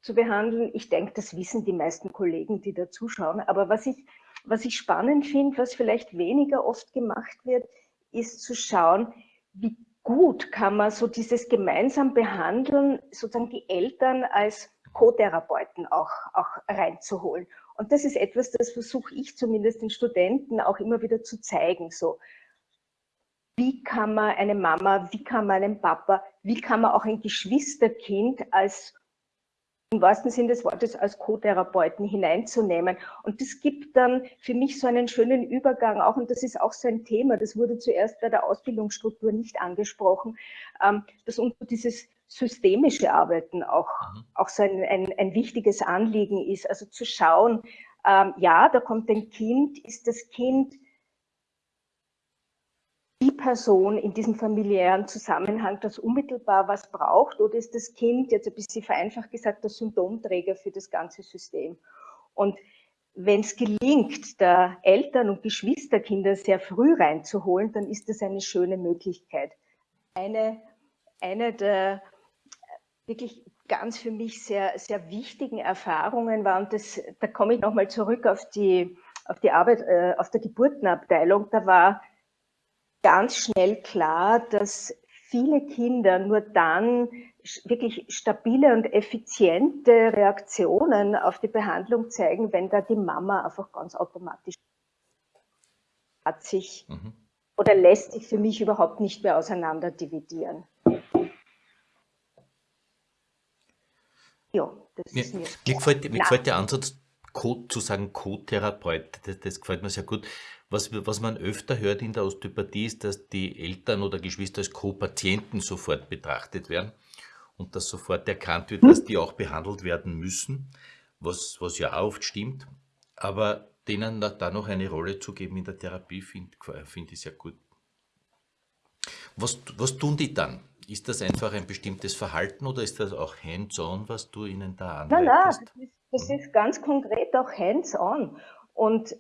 zu behandeln. Ich denke, das wissen die meisten Kollegen, die da zuschauen. Aber was ich was ich spannend finde, was vielleicht weniger oft gemacht wird, ist zu schauen, wie gut kann man so dieses gemeinsam behandeln, sozusagen die Eltern als Co-Therapeuten auch, auch reinzuholen. Und das ist etwas, das versuche ich zumindest den Studenten auch immer wieder zu zeigen. So, wie kann man eine Mama, wie kann man einen Papa, wie kann man auch ein Geschwisterkind als im wahrsten Sinne des Wortes als Co-Therapeuten hineinzunehmen. Und das gibt dann für mich so einen schönen Übergang auch, und das ist auch so ein Thema, das wurde zuerst bei der Ausbildungsstruktur nicht angesprochen, ähm, dass unter dieses systemische Arbeiten auch, mhm. auch so ein, ein, ein wichtiges Anliegen ist. Also zu schauen, ähm, ja, da kommt ein Kind, ist das Kind die Person in diesem familiären Zusammenhang, das unmittelbar was braucht, oder ist das Kind, jetzt ein bisschen vereinfacht gesagt, der Symptomträger für das ganze System? Und wenn es gelingt, da Eltern und Geschwisterkinder sehr früh reinzuholen, dann ist das eine schöne Möglichkeit. Eine, eine der wirklich ganz für mich sehr, sehr wichtigen Erfahrungen war, und das, da komme ich nochmal zurück auf die, auf die Arbeit äh, auf der Geburtenabteilung, da war ganz schnell klar, dass viele Kinder nur dann wirklich stabile und effiziente Reaktionen auf die Behandlung zeigen, wenn da die Mama einfach ganz automatisch hat sich mhm. oder lässt sich für mich überhaupt nicht mehr auseinander dividieren. Ja, das mir, ist mir, mir, gefällt, mir gefällt der Ansatz, Co zu sagen Co-Therapeut, das, das gefällt mir sehr gut. Was, was man öfter hört in der Osteopathie ist, dass die Eltern oder Geschwister als Co-Patienten sofort betrachtet werden und dass sofort erkannt wird, dass die auch behandelt werden müssen, was, was ja auch oft stimmt. Aber denen da noch eine Rolle zu geben in der Therapie, finde find ich sehr gut. Was, was tun die dann? Ist das einfach ein bestimmtes Verhalten oder ist das auch hands-on, was du ihnen da anleitest? Nein, nein, das ist, das ist ganz konkret auch hands-on. Und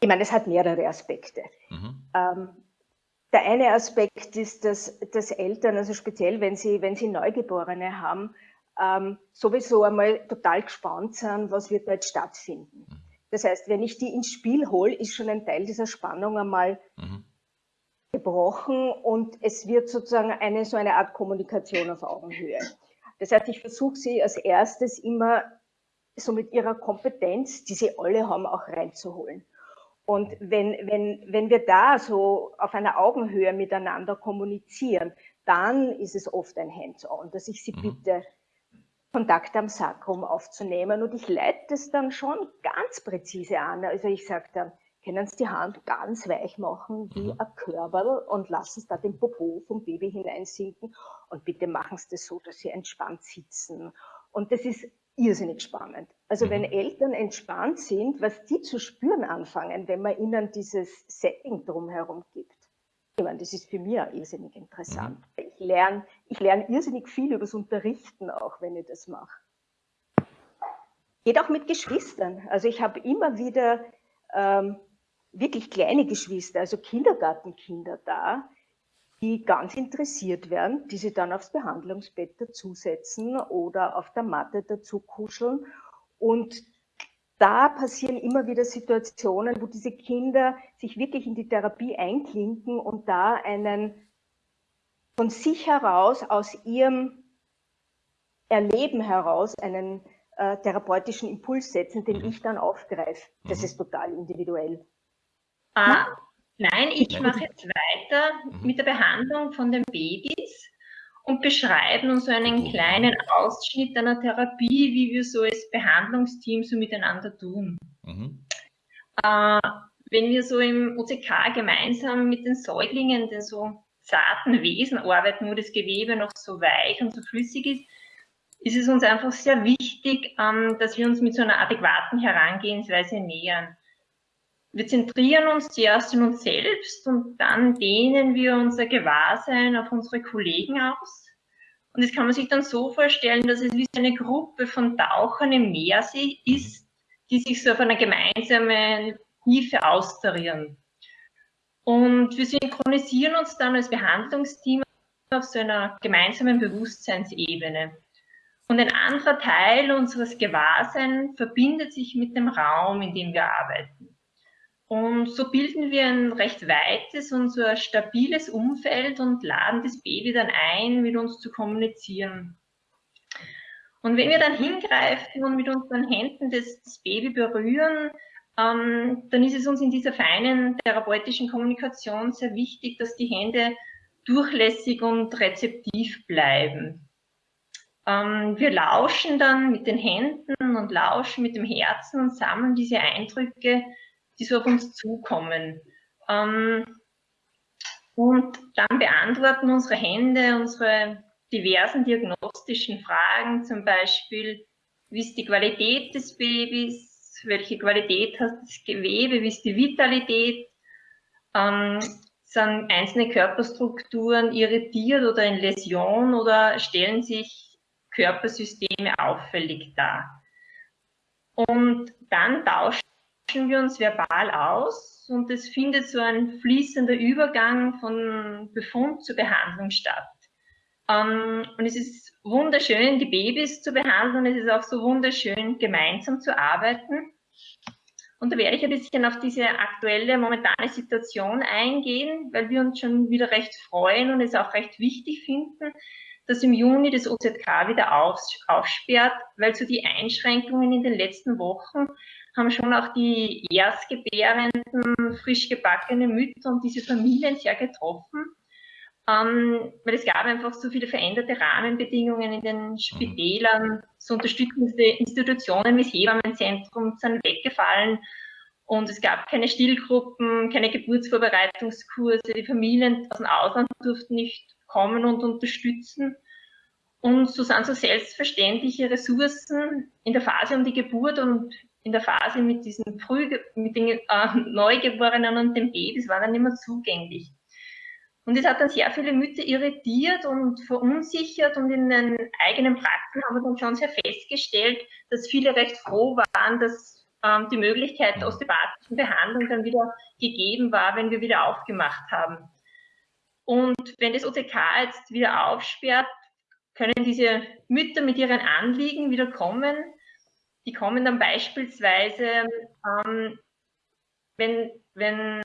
ich meine, es hat mehrere Aspekte. Mhm. Ähm, der eine Aspekt ist, dass, dass Eltern, also speziell wenn sie, wenn sie Neugeborene haben, ähm, sowieso einmal total gespannt sind, was wird da jetzt stattfinden. Mhm. Das heißt, wenn ich die ins Spiel hole, ist schon ein Teil dieser Spannung einmal mhm. Gebrochen und es wird sozusagen eine so eine Art Kommunikation auf Augenhöhe. Das heißt, ich versuche sie als erstes immer so mit ihrer Kompetenz, die sie alle haben, auch reinzuholen. Und wenn, wenn, wenn wir da so auf einer Augenhöhe miteinander kommunizieren, dann ist es oft ein Hands-on, dass ich sie mhm. bitte, Kontakt am Sakrum aufzunehmen. Und ich leite das dann schon ganz präzise an. Also ich sage dann, können Sie die Hand ganz weich machen wie mhm. ein Körperl und lassen Sie da den Popo vom Baby hineinsinken. Und bitte machen Sie das so, dass Sie entspannt sitzen. Und das ist irrsinnig spannend. Also wenn mhm. Eltern entspannt sind, was die zu spüren anfangen, wenn man ihnen dieses Setting drumherum gibt. Ich meine, das ist für mich auch irrsinnig interessant. Mhm. Ich lerne ich lerne irrsinnig viel übers Unterrichten auch, wenn ich das mache. Geht auch mit Geschwistern. Also ich habe immer wieder ähm, wirklich kleine Geschwister, also Kindergartenkinder da, die ganz interessiert werden, die sie dann aufs Behandlungsbett dazusetzen oder auf der Matte dazu kuscheln. Und da passieren immer wieder Situationen, wo diese Kinder sich wirklich in die Therapie einklinken und da einen von sich heraus, aus ihrem Erleben heraus, einen äh, therapeutischen Impuls setzen, den mhm. ich dann aufgreife. Das mhm. ist total individuell. Ah, nein, ich mache jetzt weiter mhm. mit der Behandlung von den Babys und beschreiben uns so einen kleinen Ausschnitt einer Therapie, wie wir so als Behandlungsteam so miteinander tun. Mhm. Äh, wenn wir so im OCK gemeinsam mit den Säuglingen, den so zarten Wesen arbeiten, wo das Gewebe noch so weich und so flüssig ist, ist es uns einfach sehr wichtig, ähm, dass wir uns mit so einer adäquaten Herangehensweise nähern. Wir zentrieren uns zuerst in uns selbst und dann dehnen wir unser Gewahrsein auf unsere Kollegen aus. Und das kann man sich dann so vorstellen, dass es wie eine Gruppe von Tauchern im Meer ist, die sich so auf einer gemeinsamen Tiefe austarieren. Und wir synchronisieren uns dann als Behandlungsteam auf so einer gemeinsamen Bewusstseinsebene. Und ein anderer Teil unseres Gewahrseins verbindet sich mit dem Raum, in dem wir arbeiten. Und so bilden wir ein recht weites und so ein stabiles Umfeld und laden das Baby dann ein, mit uns zu kommunizieren. Und wenn wir dann hingreifen und mit unseren Händen das, das Baby berühren, ähm, dann ist es uns in dieser feinen therapeutischen Kommunikation sehr wichtig, dass die Hände durchlässig und rezeptiv bleiben. Ähm, wir lauschen dann mit den Händen und lauschen mit dem Herzen und sammeln diese Eindrücke, die so auf uns zukommen. Ähm, und dann beantworten unsere Hände unsere diversen diagnostischen Fragen, zum Beispiel, wie ist die Qualität des Babys, welche Qualität hat das Gewebe, wie ist die Vitalität, ähm, sind einzelne Körperstrukturen irritiert oder in Läsion oder stellen sich Körpersysteme auffällig dar. Und dann tauschen wir uns verbal aus und es findet so ein fließender Übergang von Befund zur Behandlung statt. Ähm, und es ist wunderschön, die Babys zu behandeln. Es ist auch so wunderschön, gemeinsam zu arbeiten. Und da werde ich ein bisschen auf diese aktuelle, momentane Situation eingehen, weil wir uns schon wieder recht freuen und es auch recht wichtig finden, dass im Juni das OZK wieder aufsperrt, weil so die Einschränkungen in den letzten Wochen haben schon auch die erstgebärenden, frisch gebackene Mütter und diese Familien sehr getroffen. Ähm, weil es gab einfach so viele veränderte Rahmenbedingungen in den Spitälern, so unterstützende Institutionen wie das Hebammenzentrum sind weggefallen und es gab keine Stillgruppen, keine Geburtsvorbereitungskurse, die Familien aus dem Ausland durften nicht kommen und unterstützen. Und so sind so selbstverständliche Ressourcen in der Phase um die Geburt und in der Phase mit diesen Früh, mit den äh, Neugeborenen und den Babys waren dann immer zugänglich. Und es hat dann sehr viele Mütter irritiert und verunsichert und in den eigenen Praxen haben wir dann schon sehr festgestellt, dass viele recht froh waren, dass ähm, die Möglichkeit der osteopathischen Behandlung dann wieder gegeben war, wenn wir wieder aufgemacht haben. Und wenn das OTK jetzt wieder aufsperrt, können diese Mütter mit ihren Anliegen wieder kommen. Die kommen dann beispielsweise, ähm, wenn, wenn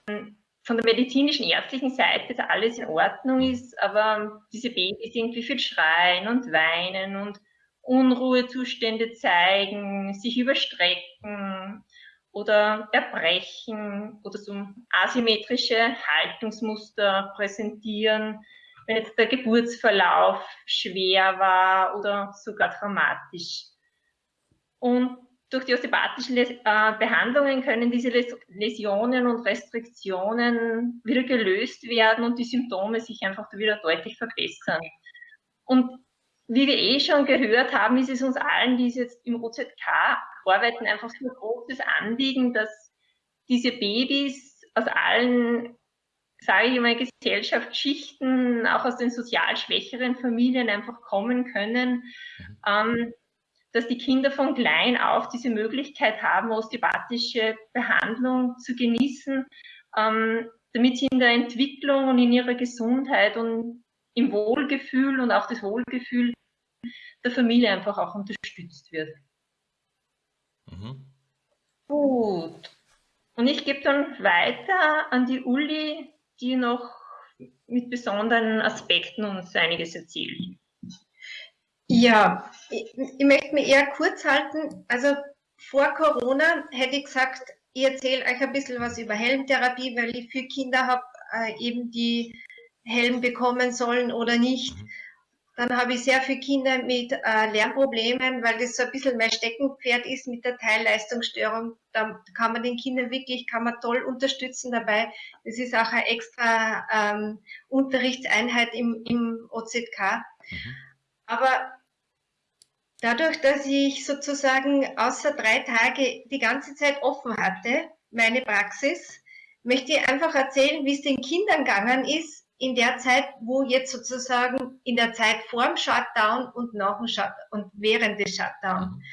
von der medizinischen ärztlichen Seite alles in Ordnung ist, aber diese Babys irgendwie viel schreien und weinen und Unruhezustände zeigen, sich überstrecken, oder Erbrechen oder so asymmetrische Haltungsmuster präsentieren, wenn jetzt der Geburtsverlauf schwer war oder sogar dramatisch. Und durch die osteopathischen äh, Behandlungen können diese Läsionen und Restriktionen wieder gelöst werden und die Symptome sich einfach wieder deutlich verbessern. Und wie wir eh schon gehört haben, ist es uns allen, die jetzt im OZK arbeiten, einfach so ein großes Anliegen, dass diese Babys aus allen, sage ich mal, Gesellschaftsschichten, auch aus den sozial schwächeren Familien einfach kommen können. Mhm. Ähm, dass die Kinder von klein auf diese Möglichkeit haben, osteopathische Behandlung zu genießen, ähm, damit sie in der Entwicklung und in ihrer Gesundheit und im Wohlgefühl und auch das Wohlgefühl der Familie einfach auch unterstützt wird. Mhm. Gut. Und ich gebe dann weiter an die Uli, die noch mit besonderen Aspekten uns einiges erzählt. Ja, ich, ich möchte mich eher kurz halten. Also vor Corona hätte ich gesagt, ich erzähle euch ein bisschen was über Helmtherapie, weil ich für Kinder habe, äh, eben die Helm bekommen sollen oder nicht. Mhm. Dann habe ich sehr viele Kinder mit äh, Lernproblemen, weil das so ein bisschen mein Steckenpferd ist mit der Teilleistungsstörung. Da kann man den Kindern wirklich, kann man toll unterstützen dabei. Das ist auch eine extra ähm, Unterrichtseinheit im, im OZK. Mhm. Aber dadurch, dass ich sozusagen außer drei Tage die ganze Zeit offen hatte, meine Praxis, möchte ich einfach erzählen, wie es den Kindern gegangen ist, in der Zeit, wo jetzt sozusagen in der Zeit vor dem Shutdown und nach dem Shutdown und während des Shutdown. Mhm.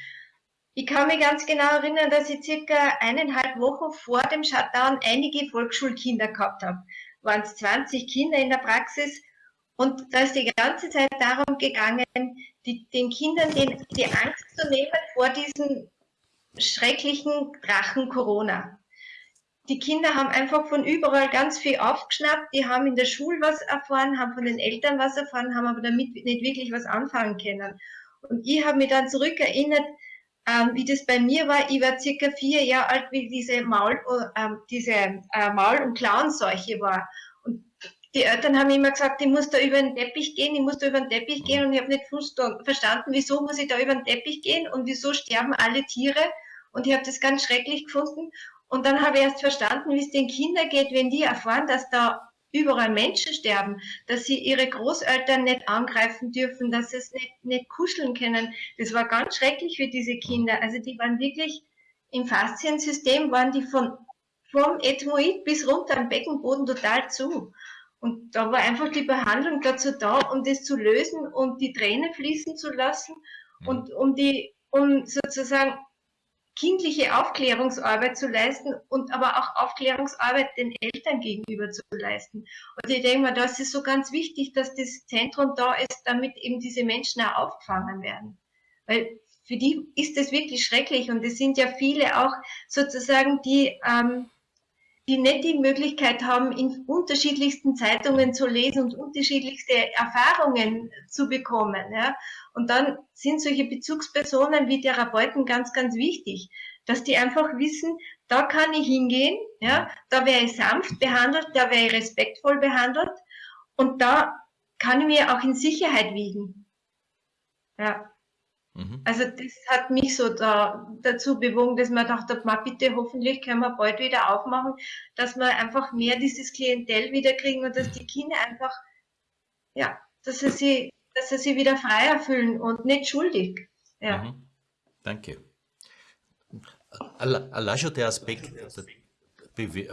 Ich kann mich ganz genau erinnern, dass ich circa eineinhalb Wochen vor dem Shutdown einige Volksschulkinder gehabt habe. Waren es 20 Kinder in der Praxis und da ist die ganze Zeit darum gegangen, die, den Kindern den, die Angst zu nehmen vor diesem schrecklichen Drachen Corona die Kinder haben einfach von überall ganz viel aufgeschnappt, die haben in der Schule was erfahren, haben von den Eltern was erfahren, haben aber damit nicht wirklich was anfangen können. Und ich habe mich dann zurückerinnert, ähm, wie das bei mir war. Ich war circa vier Jahre alt, wie diese Maul, äh, diese äh, Maul- und Klauenseuche war. Die Eltern haben immer gesagt, ich muss da über den Teppich gehen, ich muss da über den Teppich gehen und ich habe nicht verstanden, wieso muss ich da über den Teppich gehen und wieso sterben alle Tiere. Und ich habe das ganz schrecklich gefunden. Und dann habe ich erst verstanden, wie es den Kindern geht, wenn die erfahren, dass da überall Menschen sterben, dass sie ihre Großeltern nicht angreifen dürfen, dass sie es nicht, nicht kuscheln können. Das war ganz schrecklich für diese Kinder. Also die waren wirklich im Fasziensystem, waren die von, vom Ethmoid bis runter am Beckenboden total zu. Und da war einfach die Behandlung dazu da, um das zu lösen und die Tränen fließen zu lassen und um die, um sozusagen kindliche Aufklärungsarbeit zu leisten und aber auch Aufklärungsarbeit den Eltern gegenüber zu leisten. Und ich denke mal, das ist so ganz wichtig, dass das Zentrum da ist, damit eben diese Menschen auch aufgefangen werden. Weil für die ist das wirklich schrecklich und es sind ja viele auch sozusagen, die, ähm, die nicht die Möglichkeit haben, in unterschiedlichsten Zeitungen zu lesen und unterschiedlichste Erfahrungen zu bekommen. Ja? Und dann sind solche Bezugspersonen wie Therapeuten ganz, ganz wichtig, dass die einfach wissen, da kann ich hingehen, ja, da wäre ich sanft behandelt, da wäre ich respektvoll behandelt und da kann ich mir auch in Sicherheit wiegen. Ja. Mhm. Also das hat mich so da, dazu bewogen, dass man dachte, ma bitte, hoffentlich können wir bald wieder aufmachen, dass wir einfach mehr dieses Klientel wiederkriegen und dass die Kinder einfach, ja, dass sie sich dass sie sich wieder freier fühlen und nicht schuldig. Ja. Mhm. Danke. Allein schon der Aspekt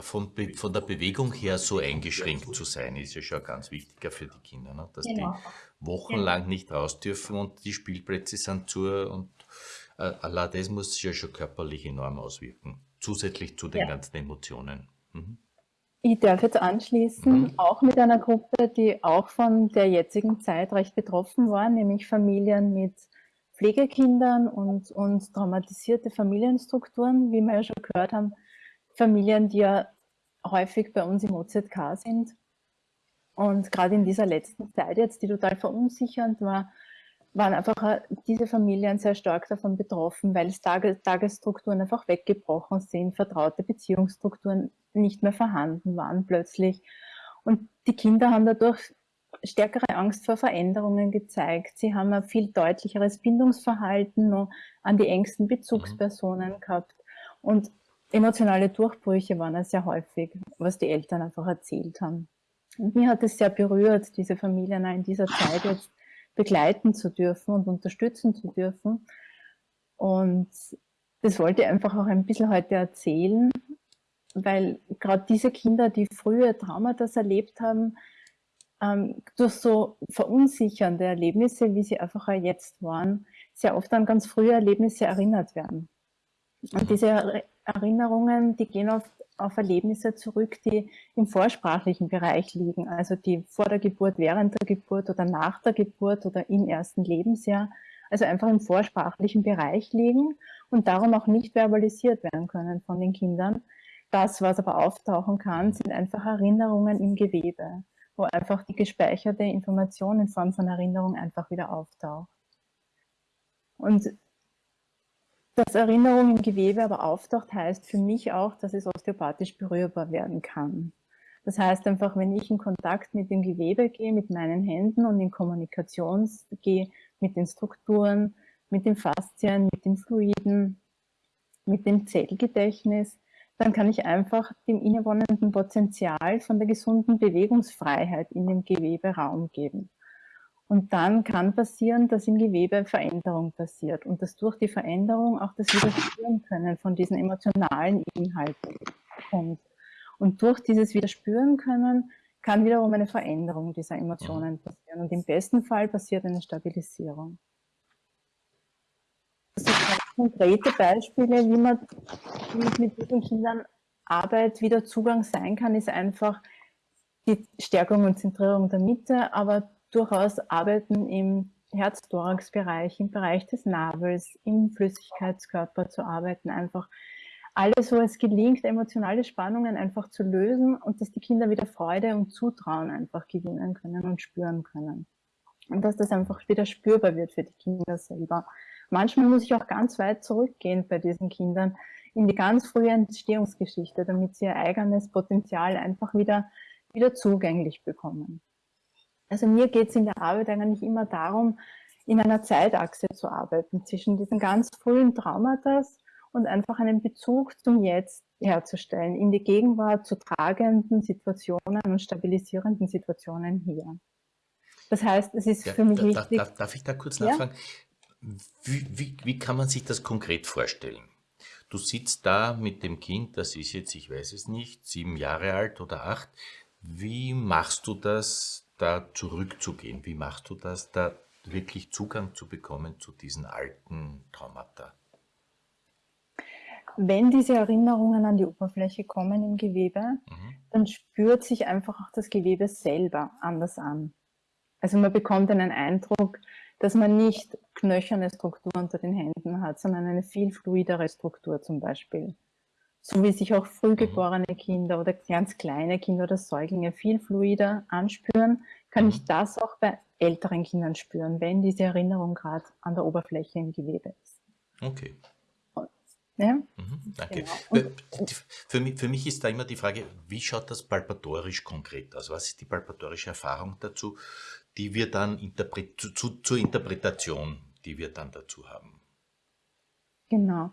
von, von, der Bewegung her so eingeschränkt zu sein, ist ja schon ganz wichtiger für die Kinder, ne? dass genau. die wochenlang nicht raus dürfen und die Spielplätze sind zu und äh, allein das muss sich ja schon körperlich enorm auswirken, zusätzlich zu den ja. ganzen Emotionen. Mhm. Ich darf jetzt anschließen, mhm. auch mit einer Gruppe, die auch von der jetzigen Zeit recht betroffen war, nämlich Familien mit Pflegekindern und, und traumatisierte Familienstrukturen, wie wir ja schon gehört haben, Familien, die ja häufig bei uns im OZK sind. Und gerade in dieser letzten Zeit jetzt, die total verunsichernd war, waren einfach diese Familien sehr stark davon betroffen, weil es Tagesstrukturen einfach weggebrochen sind, vertraute Beziehungsstrukturen nicht mehr vorhanden waren plötzlich. Und die Kinder haben dadurch stärkere Angst vor Veränderungen gezeigt. Sie haben ein viel deutlicheres Bindungsverhalten an die engsten Bezugspersonen gehabt. Und emotionale Durchbrüche waren es sehr häufig, was die Eltern einfach erzählt haben. Und mir hat es sehr berührt, diese Familien in dieser Zeit jetzt begleiten zu dürfen und unterstützen zu dürfen. Und das wollte ich einfach auch ein bisschen heute erzählen, weil gerade diese Kinder, die frühe Traumata erlebt haben, ähm, durch so verunsichernde Erlebnisse, wie sie einfach jetzt waren, sehr oft an ganz frühe Erlebnisse erinnert werden. Und diese Erinnerungen, die gehen oft auf Erlebnisse zurück, die im vorsprachlichen Bereich liegen, also die vor der Geburt, während der Geburt oder nach der Geburt oder im ersten Lebensjahr, also einfach im vorsprachlichen Bereich liegen und darum auch nicht verbalisiert werden können von den Kindern. Das, was aber auftauchen kann, sind einfach Erinnerungen im Gewebe, wo einfach die gespeicherte Information in Form von Erinnerung einfach wieder auftaucht. Und dass Erinnerung im Gewebe aber auftaucht, heißt für mich auch, dass es osteopathisch berührbar werden kann. Das heißt einfach, wenn ich in Kontakt mit dem Gewebe gehe, mit meinen Händen und in Kommunikation gehe mit den Strukturen, mit den Faszien, mit den Fluiden, mit dem Zellgedächtnis, dann kann ich einfach dem innewohnenden Potenzial von der gesunden Bewegungsfreiheit in dem Gewebe Raum geben. Und dann kann passieren, dass im Gewebe Veränderung passiert und dass durch die Veränderung auch das Widerspüren können von diesen emotionalen Inhalten kommt. Und durch dieses Widerspüren können kann wiederum eine Veränderung dieser Emotionen passieren. Und im besten Fall passiert eine Stabilisierung. Das sind konkrete Beispiele, wie man mit diesen Kindern Arbeit wieder Zugang sein kann, ist einfach die Stärkung und Zentrierung der Mitte, aber durchaus arbeiten im Herz-Thorax-Bereich, im Bereich des Nabels, im Flüssigkeitskörper zu arbeiten, einfach alles, wo es gelingt, emotionale Spannungen einfach zu lösen und dass die Kinder wieder Freude und Zutrauen einfach gewinnen können und spüren können. Und dass das einfach wieder spürbar wird für die Kinder selber. Manchmal muss ich auch ganz weit zurückgehen bei diesen Kindern in die ganz frühe Entstehungsgeschichte, damit sie ihr eigenes Potenzial einfach wieder, wieder zugänglich bekommen. Also mir geht es in der Arbeit eigentlich immer darum, in einer Zeitachse zu arbeiten, zwischen diesen ganz frühen Traumata und einfach einen Bezug zum Jetzt herzustellen, in die Gegenwart zu tragenden Situationen und stabilisierenden Situationen hier. Das heißt, es ist ja, für mich da, wichtig... Darf, darf, ich da kurz nachfragen? Ja? Wie, wie, wie kann man sich das konkret vorstellen? Du sitzt da mit dem Kind, das ist jetzt, ich weiß es nicht, sieben Jahre alt oder acht. Wie machst du das, da zurückzugehen? Wie machst du das, da wirklich Zugang zu bekommen zu diesen alten Traumata? Wenn diese Erinnerungen an die Oberfläche kommen im Gewebe, mhm. dann spürt sich einfach auch das Gewebe selber anders an. Also man bekommt einen Eindruck, dass man nicht knöcherne Struktur unter den Händen hat, sondern eine viel fluidere Struktur zum Beispiel so wie sich auch frühgeborene mhm. Kinder oder ganz kleine Kinder oder Säuglinge viel fluider anspüren, kann ich mhm. das auch bei älteren Kindern spüren, wenn diese Erinnerung gerade an der Oberfläche im Gewebe ist. Okay. Ja? Mhm, danke. Genau. Für, mich, für mich ist da immer die Frage, wie schaut das palpatorisch konkret aus? Was ist die palpatorische Erfahrung dazu, die wir dann zu, zu, zur Interpretation, die wir dann dazu haben? Genau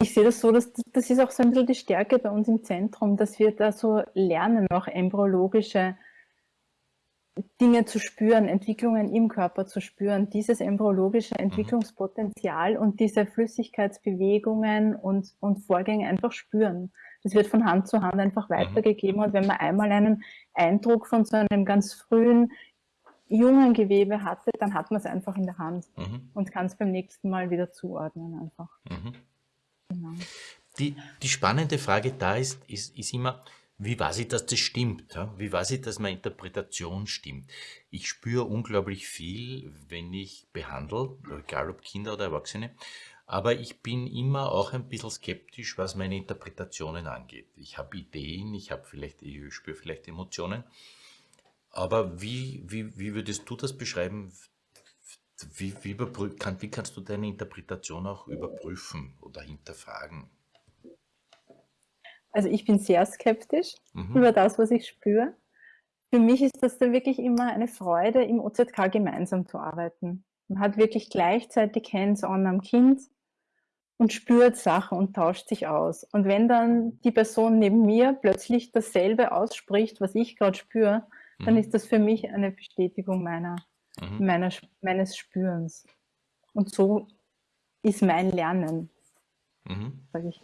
ich sehe das so, dass das ist auch so ein bisschen die Stärke bei uns im Zentrum, dass wir da so lernen, auch embryologische Dinge zu spüren, Entwicklungen im Körper zu spüren, dieses embryologische mhm. Entwicklungspotenzial und diese Flüssigkeitsbewegungen und, und Vorgänge einfach spüren. Das wird von Hand zu Hand einfach mhm. weitergegeben und wenn man einmal einen Eindruck von so einem ganz frühen, jungen Gewebe hatte, dann hat man es einfach in der Hand mhm. und kann es beim nächsten Mal wieder zuordnen einfach. Mhm. Genau. Die, die spannende Frage da ist, ist, ist immer, wie weiß ich, dass das stimmt? Wie weiß ich, dass meine Interpretation stimmt? Ich spüre unglaublich viel, wenn ich behandle, egal ob Kinder oder Erwachsene, aber ich bin immer auch ein bisschen skeptisch, was meine Interpretationen angeht. Ich habe Ideen, ich habe vielleicht, ich spüre vielleicht Emotionen, aber wie, wie, wie würdest du das beschreiben? Wie, wie, kann, wie kannst du deine Interpretation auch überprüfen oder hinterfragen? Also ich bin sehr skeptisch mhm. über das, was ich spüre. Für mich ist das dann wirklich immer eine Freude, im OZK gemeinsam zu arbeiten. Man hat wirklich gleichzeitig Hands-on am Kind und spürt Sachen und tauscht sich aus. Und wenn dann die Person neben mir plötzlich dasselbe ausspricht, was ich gerade spüre, dann mhm. ist das für mich eine Bestätigung meiner mhm. meiner, meines Spürens. Und so ist mein Lernen, mhm. sage ich.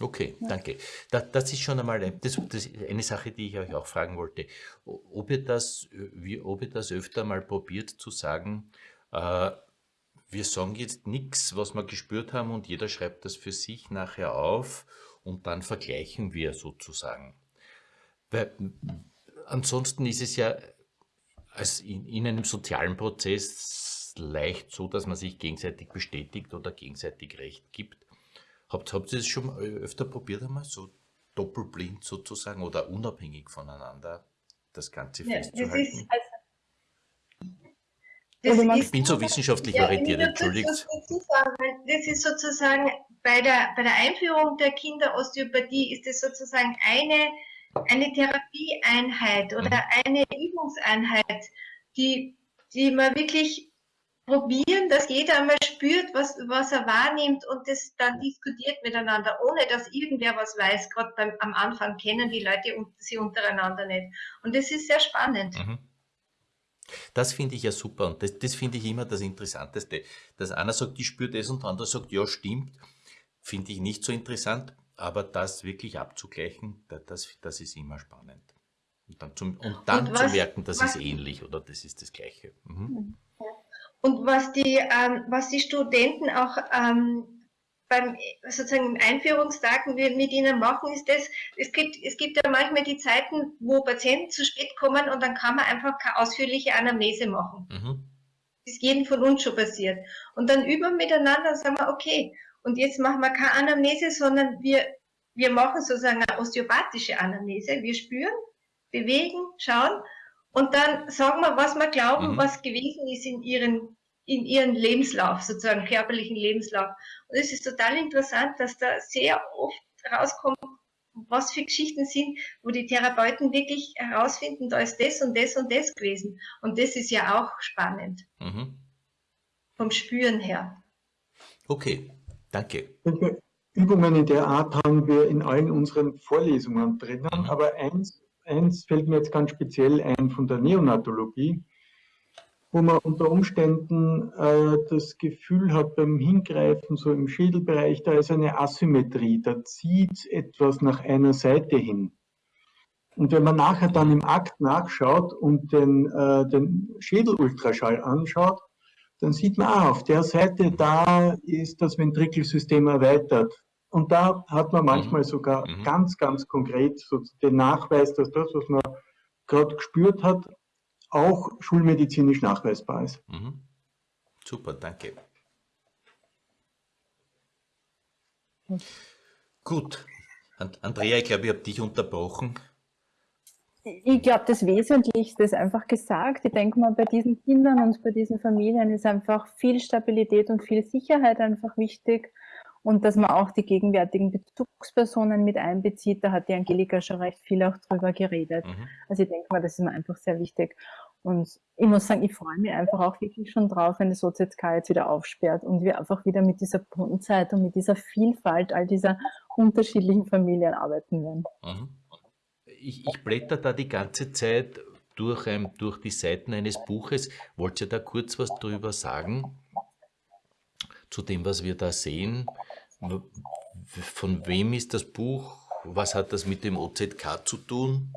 Okay, ja. danke. Das, das, ist schon einmal das, das eine Sache, die ich euch auch fragen wollte. Ob ihr das, wie, ob ihr das öfter mal probiert zu sagen, äh, wir sagen jetzt nichts, was wir gespürt haben und jeder schreibt das für sich nachher auf und dann vergleichen wir sozusagen. Weil ansonsten ist es ja als in, in einem sozialen Prozess leicht so, dass man sich gegenseitig bestätigt oder gegenseitig Recht gibt. Habt, habt ihr das schon öfter probiert einmal, so doppelblind sozusagen oder unabhängig voneinander das Ganze ja, festzuhalten? Das ist, das ist, ich bin so wissenschaftlich ja, orientiert, entschuldigt. Das ist sozusagen bei der, bei der Einführung der Kinderosteopathie ist es sozusagen eine, eine Therapieeinheit oder mhm. eine Übungseinheit, die, die man wirklich probieren, dass jeder einmal spürt, was, was er wahrnimmt und das dann diskutiert miteinander, ohne dass irgendwer was weiß. Gerade am Anfang kennen die Leute sie untereinander nicht. Und das ist sehr spannend. Mhm. Das finde ich ja super und das, das finde ich immer das Interessanteste. Dass einer sagt, ich spüre das und der andere sagt, ja, stimmt, finde ich nicht so interessant, aber das wirklich abzugleichen, das, das ist immer spannend. Und dann, zum, und dann und was, zu merken, das was, ist ähnlich oder das ist das Gleiche. Mhm. Und was die, ähm, was die Studenten auch ähm, beim sozusagen im Einführungstag mit ihnen machen, ist das, es gibt, es gibt ja manchmal die Zeiten, wo Patienten zu spät kommen und dann kann man einfach keine ausführliche Anamnese machen. Mhm. Das ist jedem von uns schon passiert. Und dann üben wir miteinander und sagen wir, okay, und jetzt machen wir keine Anamnese, sondern wir, wir machen sozusagen eine osteopathische Anamnese. Wir spüren, bewegen, schauen und dann sagen wir, was wir glauben, mhm. was gewesen ist in ihren in ihren Lebenslauf, sozusagen körperlichen Lebenslauf. Und es ist total interessant, dass da sehr oft rauskommt, was für Geschichten sind, wo die Therapeuten wirklich herausfinden, da ist das und das und das gewesen. Und das ist ja auch spannend. Mhm. Vom Spüren her. Okay, danke. Übungen in der Art haben wir in allen unseren Vorlesungen drinnen, mhm. aber eins, eins fällt mir jetzt ganz speziell ein von der Neonatologie wo man unter Umständen äh, das Gefühl hat beim Hingreifen, so im Schädelbereich, da ist eine Asymmetrie, da zieht etwas nach einer Seite hin. Und wenn man nachher dann im Akt nachschaut und den, äh, den Schädelultraschall anschaut, dann sieht man, ah, auf der Seite, da ist das Ventrikelsystem erweitert. Und da hat man manchmal mhm. sogar mhm. ganz, ganz konkret so den Nachweis, dass das, was man gerade gespürt hat, auch schulmedizinisch nachweisbar ist. Mhm. Super, danke. Gut. Andrea, ich glaube, ich habe dich unterbrochen. Ich glaube, das Wesentlichste ist einfach gesagt. Ich denke mal, bei diesen Kindern und bei diesen Familien ist einfach viel Stabilität und viel Sicherheit einfach wichtig und dass man auch die gegenwärtigen Bezugspersonen mit einbezieht. Da hat die Angelika schon recht viel auch drüber geredet. Mhm. Also ich denke mal, das ist mir einfach sehr wichtig. Und ich muss sagen, ich freue mich einfach auch wirklich schon drauf, wenn das OZK jetzt wieder aufsperrt und wir einfach wieder mit dieser Buntheit und mit dieser Vielfalt all dieser unterschiedlichen Familien arbeiten werden. Mhm. Ich, ich blätter da die ganze Zeit durch, ähm, durch die Seiten eines Buches. Wollt ihr da kurz was drüber sagen? Zu dem, was wir da sehen? Von wem ist das Buch? Was hat das mit dem OZK zu tun?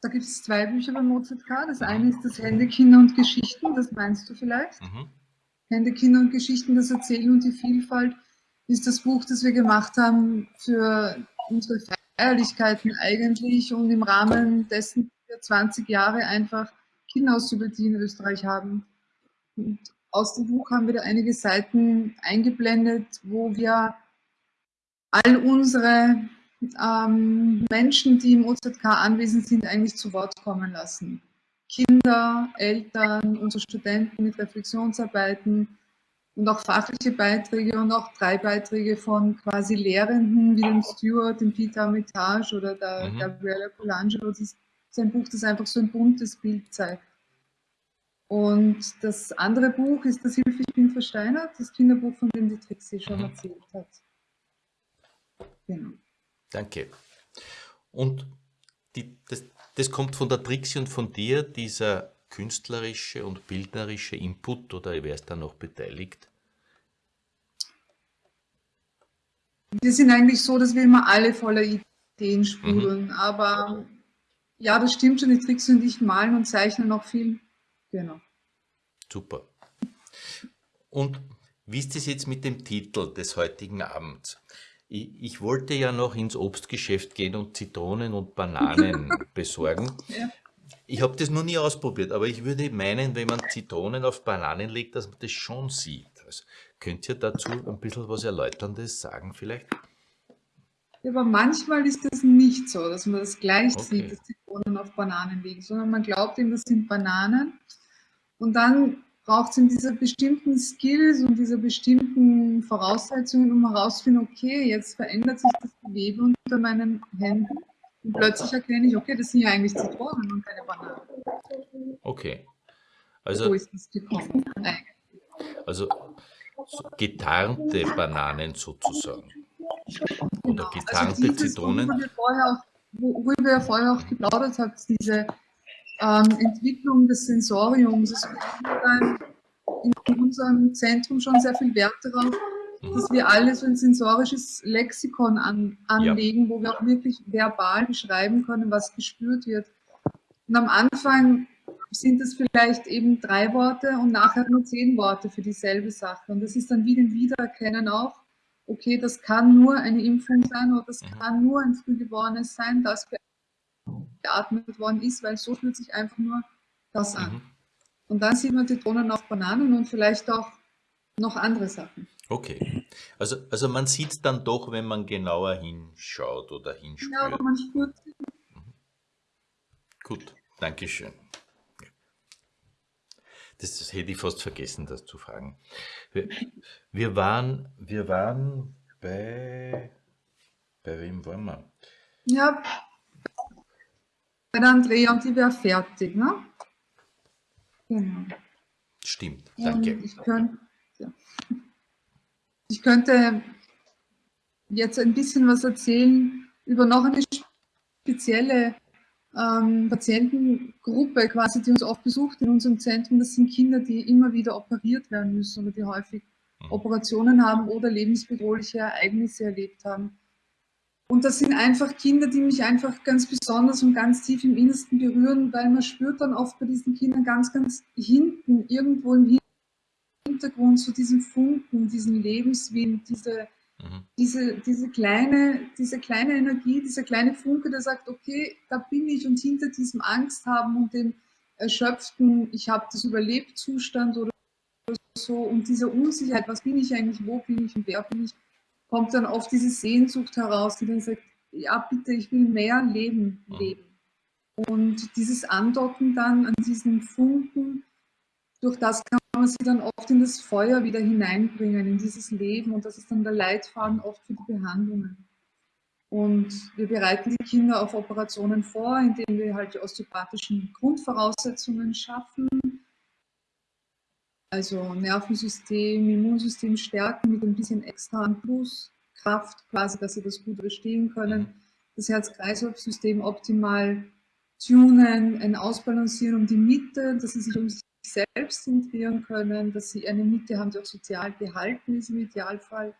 Da gibt es zwei Bücher beim OZK. Das eine ist das Hände, Kinder und Geschichten, das meinst du vielleicht? Mhm. Hände, Kinder und Geschichten, das Erzählen und die Vielfalt ist das Buch, das wir gemacht haben für unsere Feierlichkeiten eigentlich und im Rahmen dessen wir 20 Jahre einfach Kinderauszubildung in Österreich haben. Und aus dem Buch haben wir da einige Seiten eingeblendet, wo wir all unsere ähm, Menschen, die im OZK anwesend sind, eigentlich zu Wort kommen lassen. Kinder, Eltern, unsere Studenten mit Reflexionsarbeiten und auch fachliche Beiträge und auch drei Beiträge von quasi Lehrenden wie dem Stewart, dem Peter Armitage oder der mhm. Gabriella Colangelo. Das ist ein Buch, das einfach so ein buntes Bild zeigt. Und das andere Buch ist das Hilfe, ich bin versteinert, das Kinderbuch, von dem die Trixie schon mhm. erzählt hat. Genau. Danke. Und die, das, das kommt von der Trixie und von dir, dieser künstlerische und bildnerische Input, oder wer ist da noch beteiligt? Wir sind eigentlich so, dass wir immer alle voller Ideen sprudeln, mhm. aber ja, das stimmt schon, die Trixie und ich malen und zeichnen noch viel. Genau. Super. Und wie ist es jetzt mit dem Titel des heutigen Abends? Ich, ich, wollte ja noch ins Obstgeschäft gehen und Zitronen und Bananen besorgen. Ja. Ich habe das noch nie ausprobiert, aber ich würde meinen, wenn man Zitronen auf Bananen legt, dass man das schon sieht. Also, könnt ihr dazu ein bisschen was Erläuterndes sagen vielleicht? Ja, aber manchmal ist das nicht so, dass man das gleich okay. sieht, dass Zitronen auf Bananen liegen, sondern man glaubt eben, das sind Bananen. Und dann braucht es in dieser bestimmten Skills und dieser bestimmten Voraussetzungen, um herauszufinden, okay, jetzt verändert sich das Gewebe unter meinen Händen und plötzlich erkenne ich, okay, das sind ja eigentlich Zitronen und keine Bananen. Okay. Also, so ist das gekommen. Also so getarnte Bananen sozusagen. Oder genau. getarnte also Zitronen. Worüber wir, vorher auch geplaudert habt, diese ähm, Entwicklung des Sensoriums. Es in unserem Zentrum schon sehr viel Wert darauf. Dass wir alle so ein sensorisches Lexikon an, anlegen, ja. wo wir auch wirklich verbal beschreiben können, was gespürt wird. Und am Anfang sind es vielleicht eben drei Worte und nachher nur zehn Worte für dieselbe Sache. Und das ist dann wie den Wiedererkennen auch, okay, das kann nur eine Impfung sein oder das mhm. kann nur ein Frühgeborenes sein, das geatmet worden ist, weil so fühlt sich einfach nur das an. Mhm. Und dann sieht man Zitronen auf Bananen und vielleicht auch noch andere Sachen. Okay. Also, also man sieht es dann doch, wenn man genauer hinschaut oder hinspürt. Aber man spürt mhm. Gut, Dankeschön. Das, das, hätte ich fast vergessen, das zu fragen. Wir, wir, waren, wir waren bei, bei wem waren wir? Ja, bei der Andrea und die wäre fertig, ne? Genau. Stimmt, danke. Ich, könnt, ja. Ich könnte jetzt ein bisschen was erzählen über noch eine spezielle ähm, Patientengruppe, quasi, die uns oft besucht in unserem Zentrum. Das sind Kinder, die immer wieder operiert werden müssen oder die häufig mhm. Operationen haben oder lebensbedrohliche Ereignisse erlebt haben. Und das sind einfach Kinder, die mich einfach ganz besonders und ganz tief im Innersten berühren, weil man spürt dann oft bei diesen Kindern ganz, ganz hinten, irgendwo im Hintergrund, so diesen Funken, diesen Lebenswillen, diese, mhm. diese, diese, kleine, diese kleine Energie, dieser kleine Funke, der sagt, okay, da bin ich und hinter diesem Angst haben und dem erschöpften, ich habe das überlebt Zustand oder so und dieser Unsicherheit, was bin ich eigentlich, wo bin ich und wer bin ich, kommt dann oft diese Sehnsucht heraus, die dann sagt, ja bitte, ich will mehr Leben mhm. leben. Und dieses Andocken dann an diesen Funken, durch das kann man sie dann oft in das Feuer wieder hineinbringen, in dieses Leben. Und das ist dann der Leitfaden oft für die Behandlungen. Und wir bereiten die Kinder auf Operationen vor, indem wir halt die osteopathischen Grundvoraussetzungen schaffen, also Nervensystem, Immunsystem stärken mit ein bisschen extra an Pluskraft, quasi, dass sie das gut überstehen können. Das Herz-Kreislauf-System optimal tunen, ein Ausbalancieren um die Mitte, dass sie sich um sich selbst zentrieren können, dass sie eine Mitte haben, die auch sozial gehalten ist im Idealfall,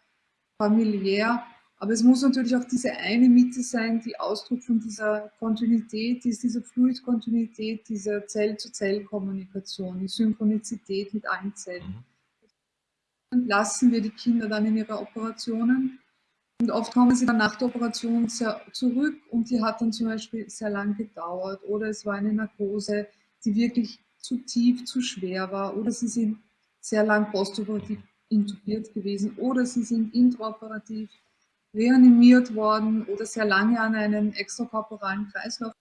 familiär. Aber es muss natürlich auch diese eine Mitte sein, die Ausdruck von dieser Kontinuität ist, dieser Fluid-Kontinuität, dieser Zell-zu-Zell-Kommunikation, die Synchronizität mit allen Zellen. Dann lassen wir die Kinder dann in ihre Operationen. Und oft kommen sie dann nach der Operation zurück und die hat dann zum Beispiel sehr lang gedauert oder es war eine Narkose, die wirklich zu tief, zu schwer war oder sie sind sehr lang postoperativ intubiert gewesen oder sie sind intraoperativ reanimiert worden oder sehr lange an einen extrakorporalen Kreislauf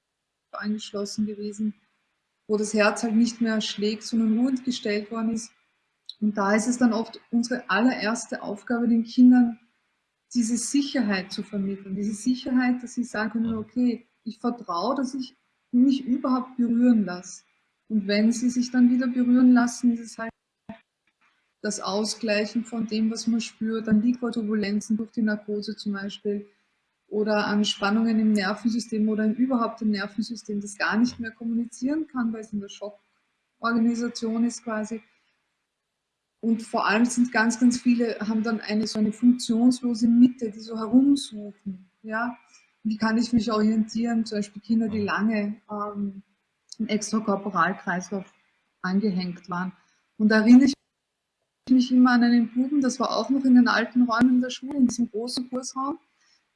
angeschlossen gewesen, wo das Herz halt nicht mehr schlägt, sondern ruhend gestellt worden ist. Und da ist es dann oft unsere allererste Aufgabe, den Kindern diese Sicherheit zu vermitteln. Diese Sicherheit, dass sie sagen können, okay, ich vertraue, dass ich mich überhaupt berühren lasse. Und wenn sie sich dann wieder berühren lassen, ist es halt das Ausgleichen von dem, was man spürt, an Liquorturbulenzen durch die Narkose zum Beispiel oder an Spannungen im Nervensystem oder überhaupt im Nervensystem, das gar nicht mehr kommunizieren kann, weil es in der Schockorganisation ist quasi. Und vor allem sind ganz, ganz viele, haben dann eine so eine funktionslose Mitte, die so herumsuchen. Ja? Wie kann ich mich orientieren? Zum Beispiel Kinder, die lange ähm, im Extrakorporalkreislauf angehängt waren. Und da erinnere ich mich immer an einen Buben, das war auch noch in den alten Räumen der Schule, in diesem großen Kursraum.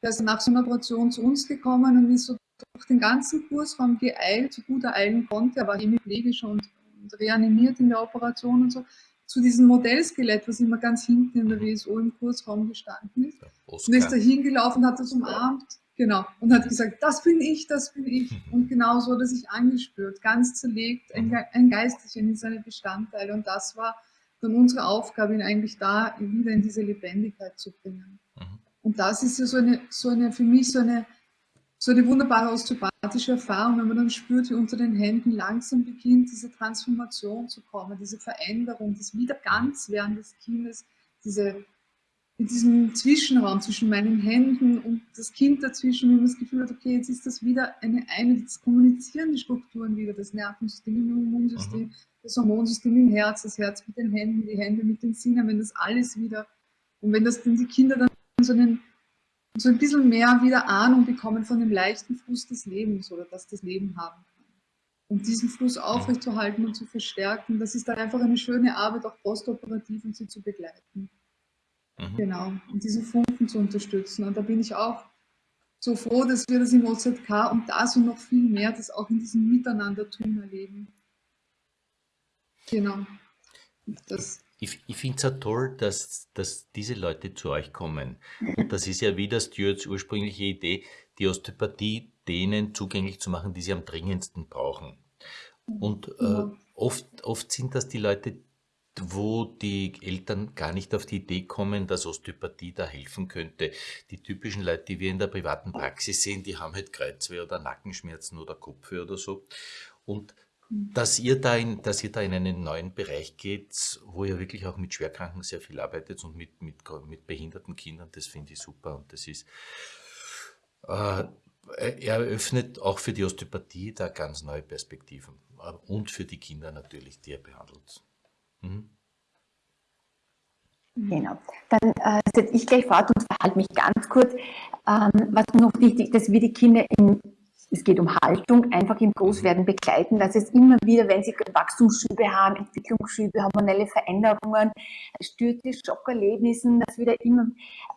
Der ist nach so einer Operation zu uns gekommen und ist so durch den ganzen Kursraum geeilt, so gut er eilen konnte. Er war hemiplegisch und, und reanimiert in der Operation und so zu diesem Modellskelett, was immer ganz hinten in der WSO im Kursraum gestanden ist. Und ist da hingelaufen, hat das umarmt, genau, und hat gesagt, das bin ich, das bin ich. Und genau so hat er sich angespürt, ganz zerlegt, ein, ein Geisterchen in seine Bestandteile. Und das war dann unsere Aufgabe, ihn eigentlich da wieder in diese Lebendigkeit zu bringen. Mhm. Und das ist ja so eine, so eine für mich so eine so eine wunderbare osteopathische Erfahrung, wenn man dann spürt, wie unter den Händen langsam beginnt, diese Transformation zu kommen, diese Veränderung, das Wiederganzwerden des Kindes, diese, in diesem Zwischenraum zwischen meinen Händen und das Kind dazwischen, wie man das Gefühl hat, okay, jetzt ist das wieder eine, eine jetzt kommunizieren die Strukturen wieder, das Nervensystem im Immunsystem, mhm. das Hormonsystem im Herz, das Herz mit den Händen, die Hände mit den Sinnen, wenn das alles wieder, und wenn das dann die Kinder dann so einen so ein bisschen mehr wieder Ahnung bekommen von dem leichten Fluss des Lebens oder dass das Leben haben kann. Und diesen Fluss aufrechtzuerhalten und zu verstärken, das ist dann einfach eine schöne Arbeit, auch postoperativ und sie zu begleiten. Mhm. Genau, und diese Funken zu unterstützen. Und da bin ich auch so froh, dass wir das im OZK und da so noch viel mehr das auch in diesem Miteinander-Tun erleben. Genau. Das ich, ich finde es ja toll, dass, dass diese Leute zu euch kommen. Und das ist ja wieder Stuarts ursprüngliche Idee, die Osteopathie denen zugänglich zu machen, die sie am dringendsten brauchen. Und äh, oft, oft sind das die Leute, wo die Eltern gar nicht auf die Idee kommen, dass Osteopathie da helfen könnte. Die typischen Leute, die wir in der privaten Praxis sehen, die haben halt Kreuzweh oder Nackenschmerzen oder Kopfweh oder so. Und dass ihr, da in, dass ihr da in einen neuen Bereich geht, wo ihr wirklich auch mit Schwerkranken sehr viel arbeitet und mit, mit, mit behinderten Kindern, das finde ich super. Und das ist, äh, er eröffnet auch für die Osteopathie da ganz neue Perspektiven. Äh, und für die Kinder natürlich, die er behandelt. Mhm. Genau. Dann äh, setze ich gleich fort und verhalte mich ganz kurz. Ähm, was noch wichtig ist, dass wir die Kinder in es geht um Haltung, einfach im Großwerden begleiten, dass es immer wieder, wenn sie Wachstumsschübe haben, Entwicklungsschübe, hormonelle Veränderungen, Stürze, Schockerlebnissen, dass wir da immer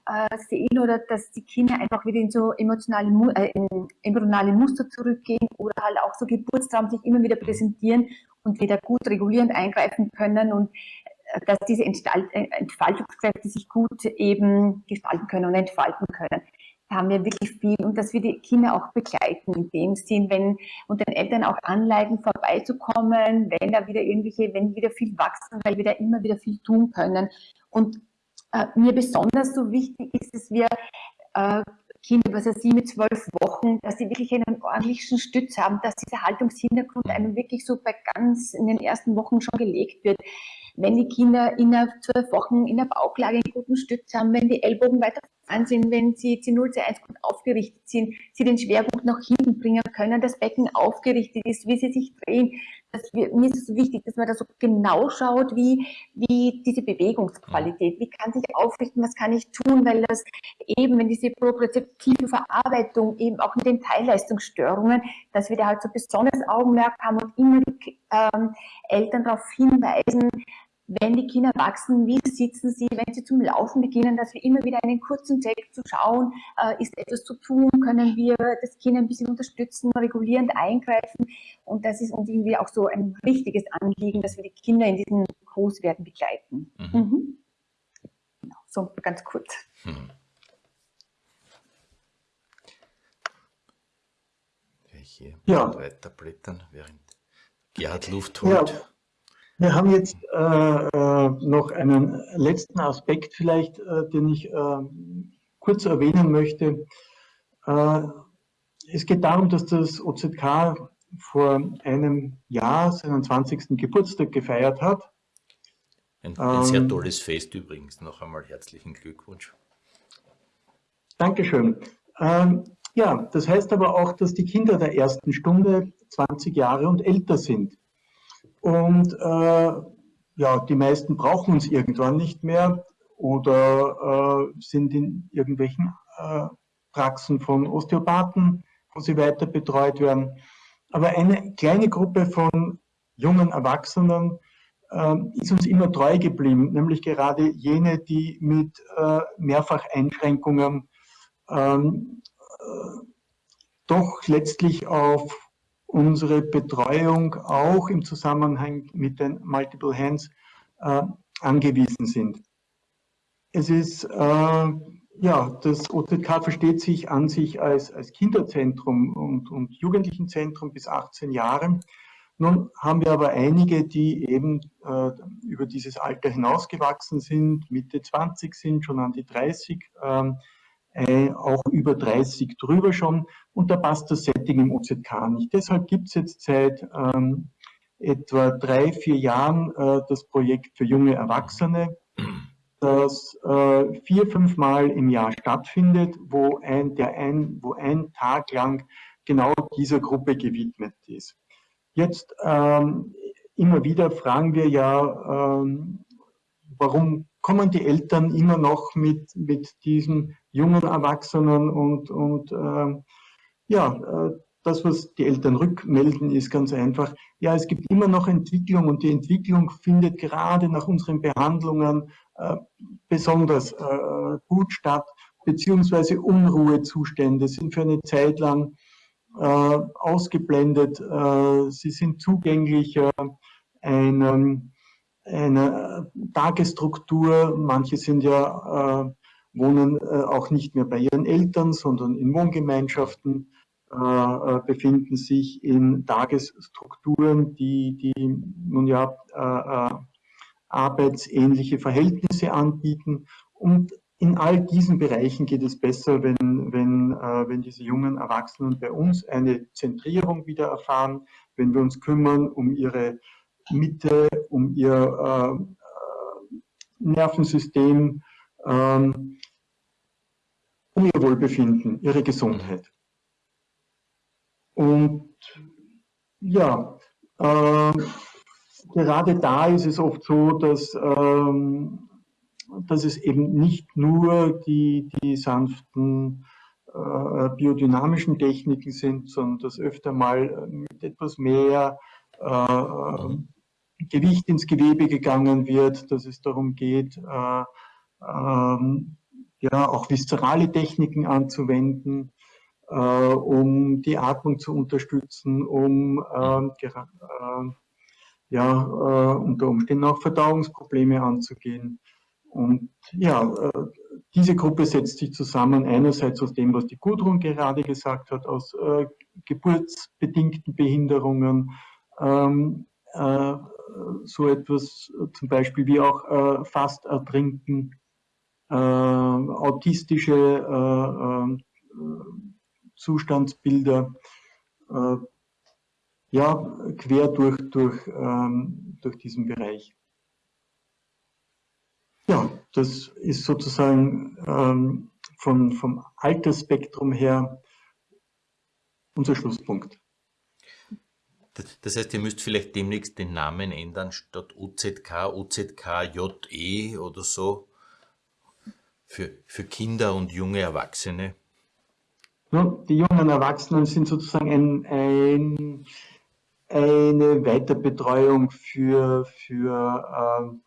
äh, sehen oder dass die Kinder einfach wieder in so emotionale, äh, in embryonale Muster zurückgehen oder halt auch so Geburtstraum sich immer wieder präsentieren und wieder gut regulierend eingreifen können und äh, dass diese äh, Entfaltungskräfte sich gut eben gestalten können und entfalten können haben wir wirklich viel und dass wir die Kinder auch begleiten in dem Sinn, wenn und den Eltern auch anleiten, vorbeizukommen, wenn da wieder irgendwelche, wenn wieder viel wachsen, weil wir da immer wieder viel tun können. Und äh, mir besonders so wichtig ist, dass wir äh, Kinder, was er sie mit zwölf Wochen, dass sie wirklich einen ordentlichen Stütz haben, dass dieser Haltungshintergrund einem wirklich so bei ganz in den ersten Wochen schon gelegt wird wenn die Kinder innerhalb zwölf Wochen in der Bauchlage einen guten Stütz haben, wenn die Ellbogen weiter vorn sind, wenn sie C0, C1 gut aufgerichtet sind, sie den Schwerpunkt nach hinten bringen können, das Becken aufgerichtet ist, wie sie sich drehen. Das, mir ist es wichtig, dass man da so genau schaut, wie, wie diese Bewegungsqualität, wie kann sich aufrichten, was kann ich tun, weil das eben, wenn diese propriozeptive Verarbeitung eben auch mit den Teilleistungsstörungen, dass wir da halt so besonderes Augenmerk haben und immer die ähm, Eltern darauf hinweisen, wenn die Kinder wachsen, wie sitzen sie, wenn sie zum Laufen beginnen, dass wir immer wieder einen kurzen Check zu schauen, äh, ist etwas zu tun, können wir das Kind ein bisschen unterstützen, regulierend eingreifen. Und das ist uns irgendwie auch so ein wichtiges Anliegen, dass wir die Kinder in diesem Großwerden begleiten. Mhm. Mhm. Genau, so ganz kurz. Mhm. Hier ja. weiterblättern, während Gerhard Luft holt. Ja. Wir haben jetzt äh, äh, noch einen letzten Aspekt vielleicht, äh, den ich äh, kurz erwähnen möchte. Äh, es geht darum, dass das OZK vor einem Jahr seinen 20. Geburtstag gefeiert hat. Ein, ein sehr ähm, tolles Fest übrigens. Noch einmal herzlichen Glückwunsch. Dankeschön. Ähm, ja, das heißt aber auch, dass die Kinder der ersten Stunde 20 Jahre und älter sind. Und äh, ja, die meisten brauchen uns irgendwann nicht mehr oder äh, sind in irgendwelchen äh, Praxen von Osteopathen, wo sie weiter betreut werden. Aber eine kleine Gruppe von jungen Erwachsenen ähm, ist uns immer treu geblieben, nämlich gerade jene, die mit äh, Mehrfacheinschränkungen ähm, äh, doch letztlich auf unsere Betreuung auch im Zusammenhang mit den Multiple Hands äh, angewiesen sind. Es ist, äh, ja, das OZK versteht sich an sich als, als Kinderzentrum und, und Jugendlichenzentrum bis 18 Jahre. Nun haben wir aber einige, die eben äh, über dieses Alter hinausgewachsen sind, Mitte 20 sind, schon an die 30, ähm, äh, auch über 30 drüber schon. Und da passt das Setting im OZK nicht. Deshalb gibt es jetzt seit ähm, etwa drei, vier Jahren äh, das Projekt für junge Erwachsene, das äh, vier, fünf Mal im Jahr stattfindet, wo ein, der ein, wo ein Tag lang genau dieser Gruppe gewidmet ist. Jetzt ähm, immer wieder fragen wir ja, ähm, warum kommen die Eltern immer noch mit, mit diesen jungen Erwachsenen und, und ähm, ja, äh, das, was die Eltern rückmelden, ist ganz einfach. Ja, es gibt immer noch Entwicklung und die Entwicklung findet gerade nach unseren Behandlungen äh, besonders äh, gut statt, beziehungsweise Unruhezustände sind für eine Zeit lang äh, ausgeblendet. Äh, sie sind zugänglicher einem, einer Tagesstruktur. Manche sind ja, äh, wohnen äh, auch nicht mehr bei ihren Eltern, sondern in Wohngemeinschaften äh, befinden sich in Tagesstrukturen, die, die nun ja äh, arbeitsähnliche Verhältnisse anbieten. Und in all diesen Bereichen geht es besser, wenn, wenn, äh, wenn diese jungen Erwachsenen bei uns eine Zentrierung wieder erfahren, wenn wir uns kümmern um ihre Mitte, um ihr äh, Nervensystem, ähm, um ihr Wohlbefinden, ihre Gesundheit. Und ja, äh, gerade da ist es oft so, dass, ähm, dass es eben nicht nur die, die sanften äh, biodynamischen Techniken sind, sondern dass öfter mal mit etwas mehr äh, Gewicht ins Gewebe gegangen wird, dass es darum geht, äh, ähm, ja, auch viszerale Techniken anzuwenden, äh, um die Atmung zu unterstützen, um äh, ja, äh, unter Umständen auch Verdauungsprobleme anzugehen. Und ja, äh, diese Gruppe setzt sich zusammen einerseits aus dem, was die Gudrun gerade gesagt hat, aus äh, geburtsbedingten Behinderungen, ähm, äh, so etwas zum Beispiel wie auch äh, fast ertrinken, äh, autistische Zustandsbilder, ja, quer durch, durch, ähm, durch diesen Bereich. Ja, das ist sozusagen ähm, von, vom Altersspektrum her unser Schlusspunkt. Das heißt, ihr müsst vielleicht demnächst den Namen ändern, statt OZK, OZKJE oder so, für, für Kinder und junge Erwachsene. Ja, die jungen Erwachsenen sind sozusagen ein, ein eine Weiterbetreuung für, für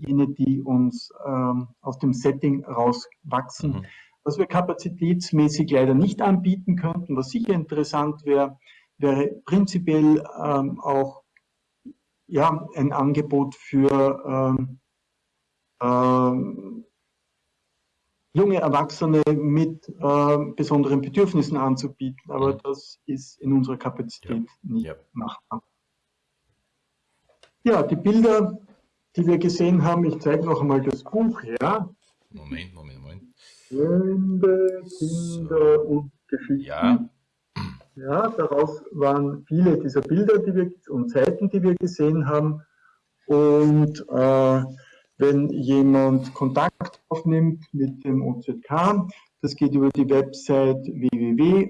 äh, jene, die uns ähm, aus dem Setting rauswachsen. Mhm. Was wir kapazitätsmäßig leider nicht anbieten könnten, was sicher interessant wäre, wäre prinzipiell ähm, auch ja, ein Angebot für ähm, ähm, junge Erwachsene mit äh, besonderen Bedürfnissen anzubieten. Aber mhm. das ist in unserer Kapazität ja. nicht ja. machbar. Ja, die Bilder, die wir gesehen haben, ich zeige noch einmal das Buch her. Moment, Moment, Moment. Kinder, Kinder so. und Geschichten. Ja. Ja, daraus waren viele dieser Bilder die wir, und Seiten, die wir gesehen haben. Und äh, wenn jemand Kontakt aufnimmt mit dem OZK. Das geht über die Website www.ozk.at.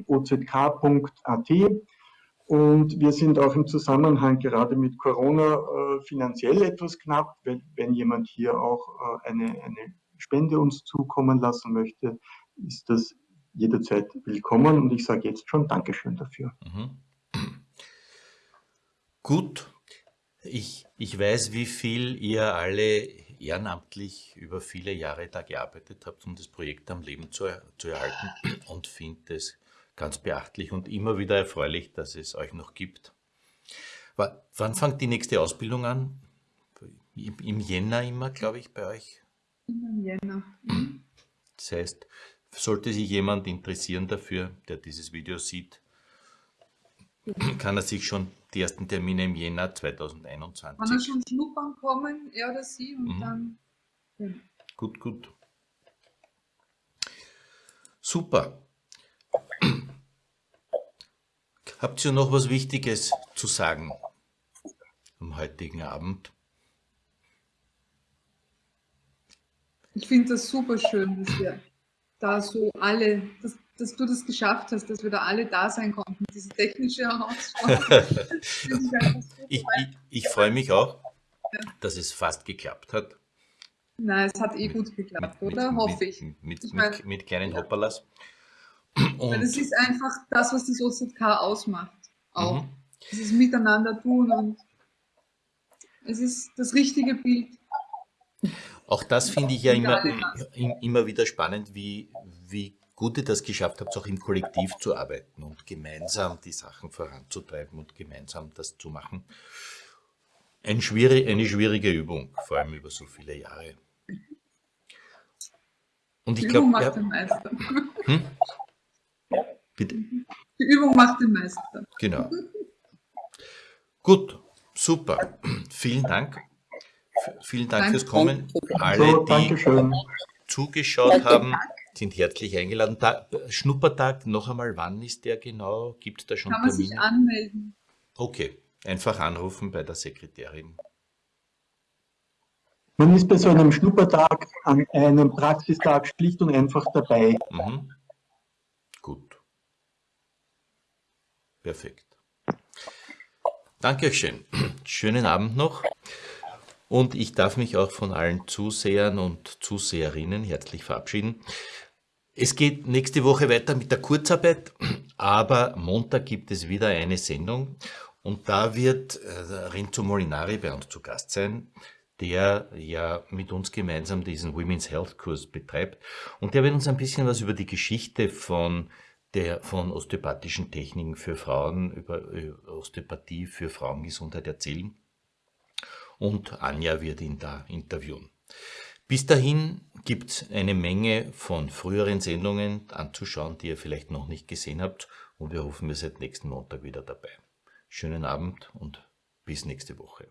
Und wir sind auch im Zusammenhang gerade mit Corona äh, finanziell etwas knapp. Wenn, wenn jemand hier auch äh, eine, eine Spende uns zukommen lassen möchte, ist das jederzeit willkommen. Und ich sage jetzt schon Dankeschön dafür. Mhm. Gut, Ich, ich weiß, wie viel ihr alle ehrenamtlich über viele Jahre da gearbeitet habt, um das Projekt am Leben zu, zu erhalten und finde es ganz beachtlich und immer wieder erfreulich, dass es euch noch gibt. W wann fängt die nächste Ausbildung an? Im, im Jänner immer, glaube ich, bei euch? Im Jänner. Das heißt, sollte sich jemand interessieren dafür, der dieses Video sieht, kann er sich schon die ersten Termine im Jänner 2021. Kann er schon schnuppern kommen, er oder sie, und Mhm. dann. Ja. Gut, gut. Super. Habt ihr noch was Wichtiges zu sagen am heutigen Abend? Ich finde das super schön, dass wir da so alle, dass, dass du das geschafft hast, dass wir da alle da sein konnten. Diese technische Herausforderung. ich. Ich, ich, freue mich auch, dass es fast geklappt hat. Nein, es hat eh gut geklappt, oder? Hoffe ich. Mit, mit, Ich mit, mein- mit kleinen Hopperlas. Weil das Und, ist einfach das, was das OZK ausmacht. Auch. Mhm. Dieses Miteinander tun und es ist das richtige Bild. Auch das finde ich ja immer, immer wieder spannend, wie, wie gut ihr das geschafft habt, auch im Kollektiv zu arbeiten und gemeinsam die Sachen voranzutreiben und gemeinsam das zu machen. Ein schwierig, eine schwierige Übung, vor allem über so viele Jahre. Und Die ich glaube, macht ja, den Meister. bitte, Die Übung macht den Meister. genau. Gut, super. Vielen Dank. Vielen Dank Danke. fürs Kommen. Alle, die zugeschaut haben, sind herzlich eingeladen. Da, Schnuppertag, noch einmal, wann ist der genau? Gibt es da schon Kann man sich anmelden. Okay, einfach anrufen bei der Sekretärin. Man ist bei so einem Schnuppertag an einem Praxistag schlicht und einfach dabei. Mhm. Gut. Perfekt. Danke euch schön. Schönen Abend noch. Und ich darf mich auch von allen Zusehern und Zuseherinnen herzlich verabschieden. Es geht nächste Woche weiter mit der Kurzarbeit, aber Montag gibt es wieder eine Sendung und da wird äh, Renzo Molinari bei uns zu Gast sein, der ja mit uns gemeinsam diesen Women's Health Kurs betreibt und der wird uns ein bisschen was über die Geschichte von der von osteopathischen Techniken für Frauen, über, über Osteopathie für Frauengesundheit erzählen. Und Anja wird ihn da interviewen. Bis dahin gibt es eine Menge von früheren Sendungen anzuschauen, die ihr vielleicht noch nicht gesehen habt. Und wir hoffen, ihr seid nächsten Montag wieder dabei. Schönen Abend und bis nächste Woche.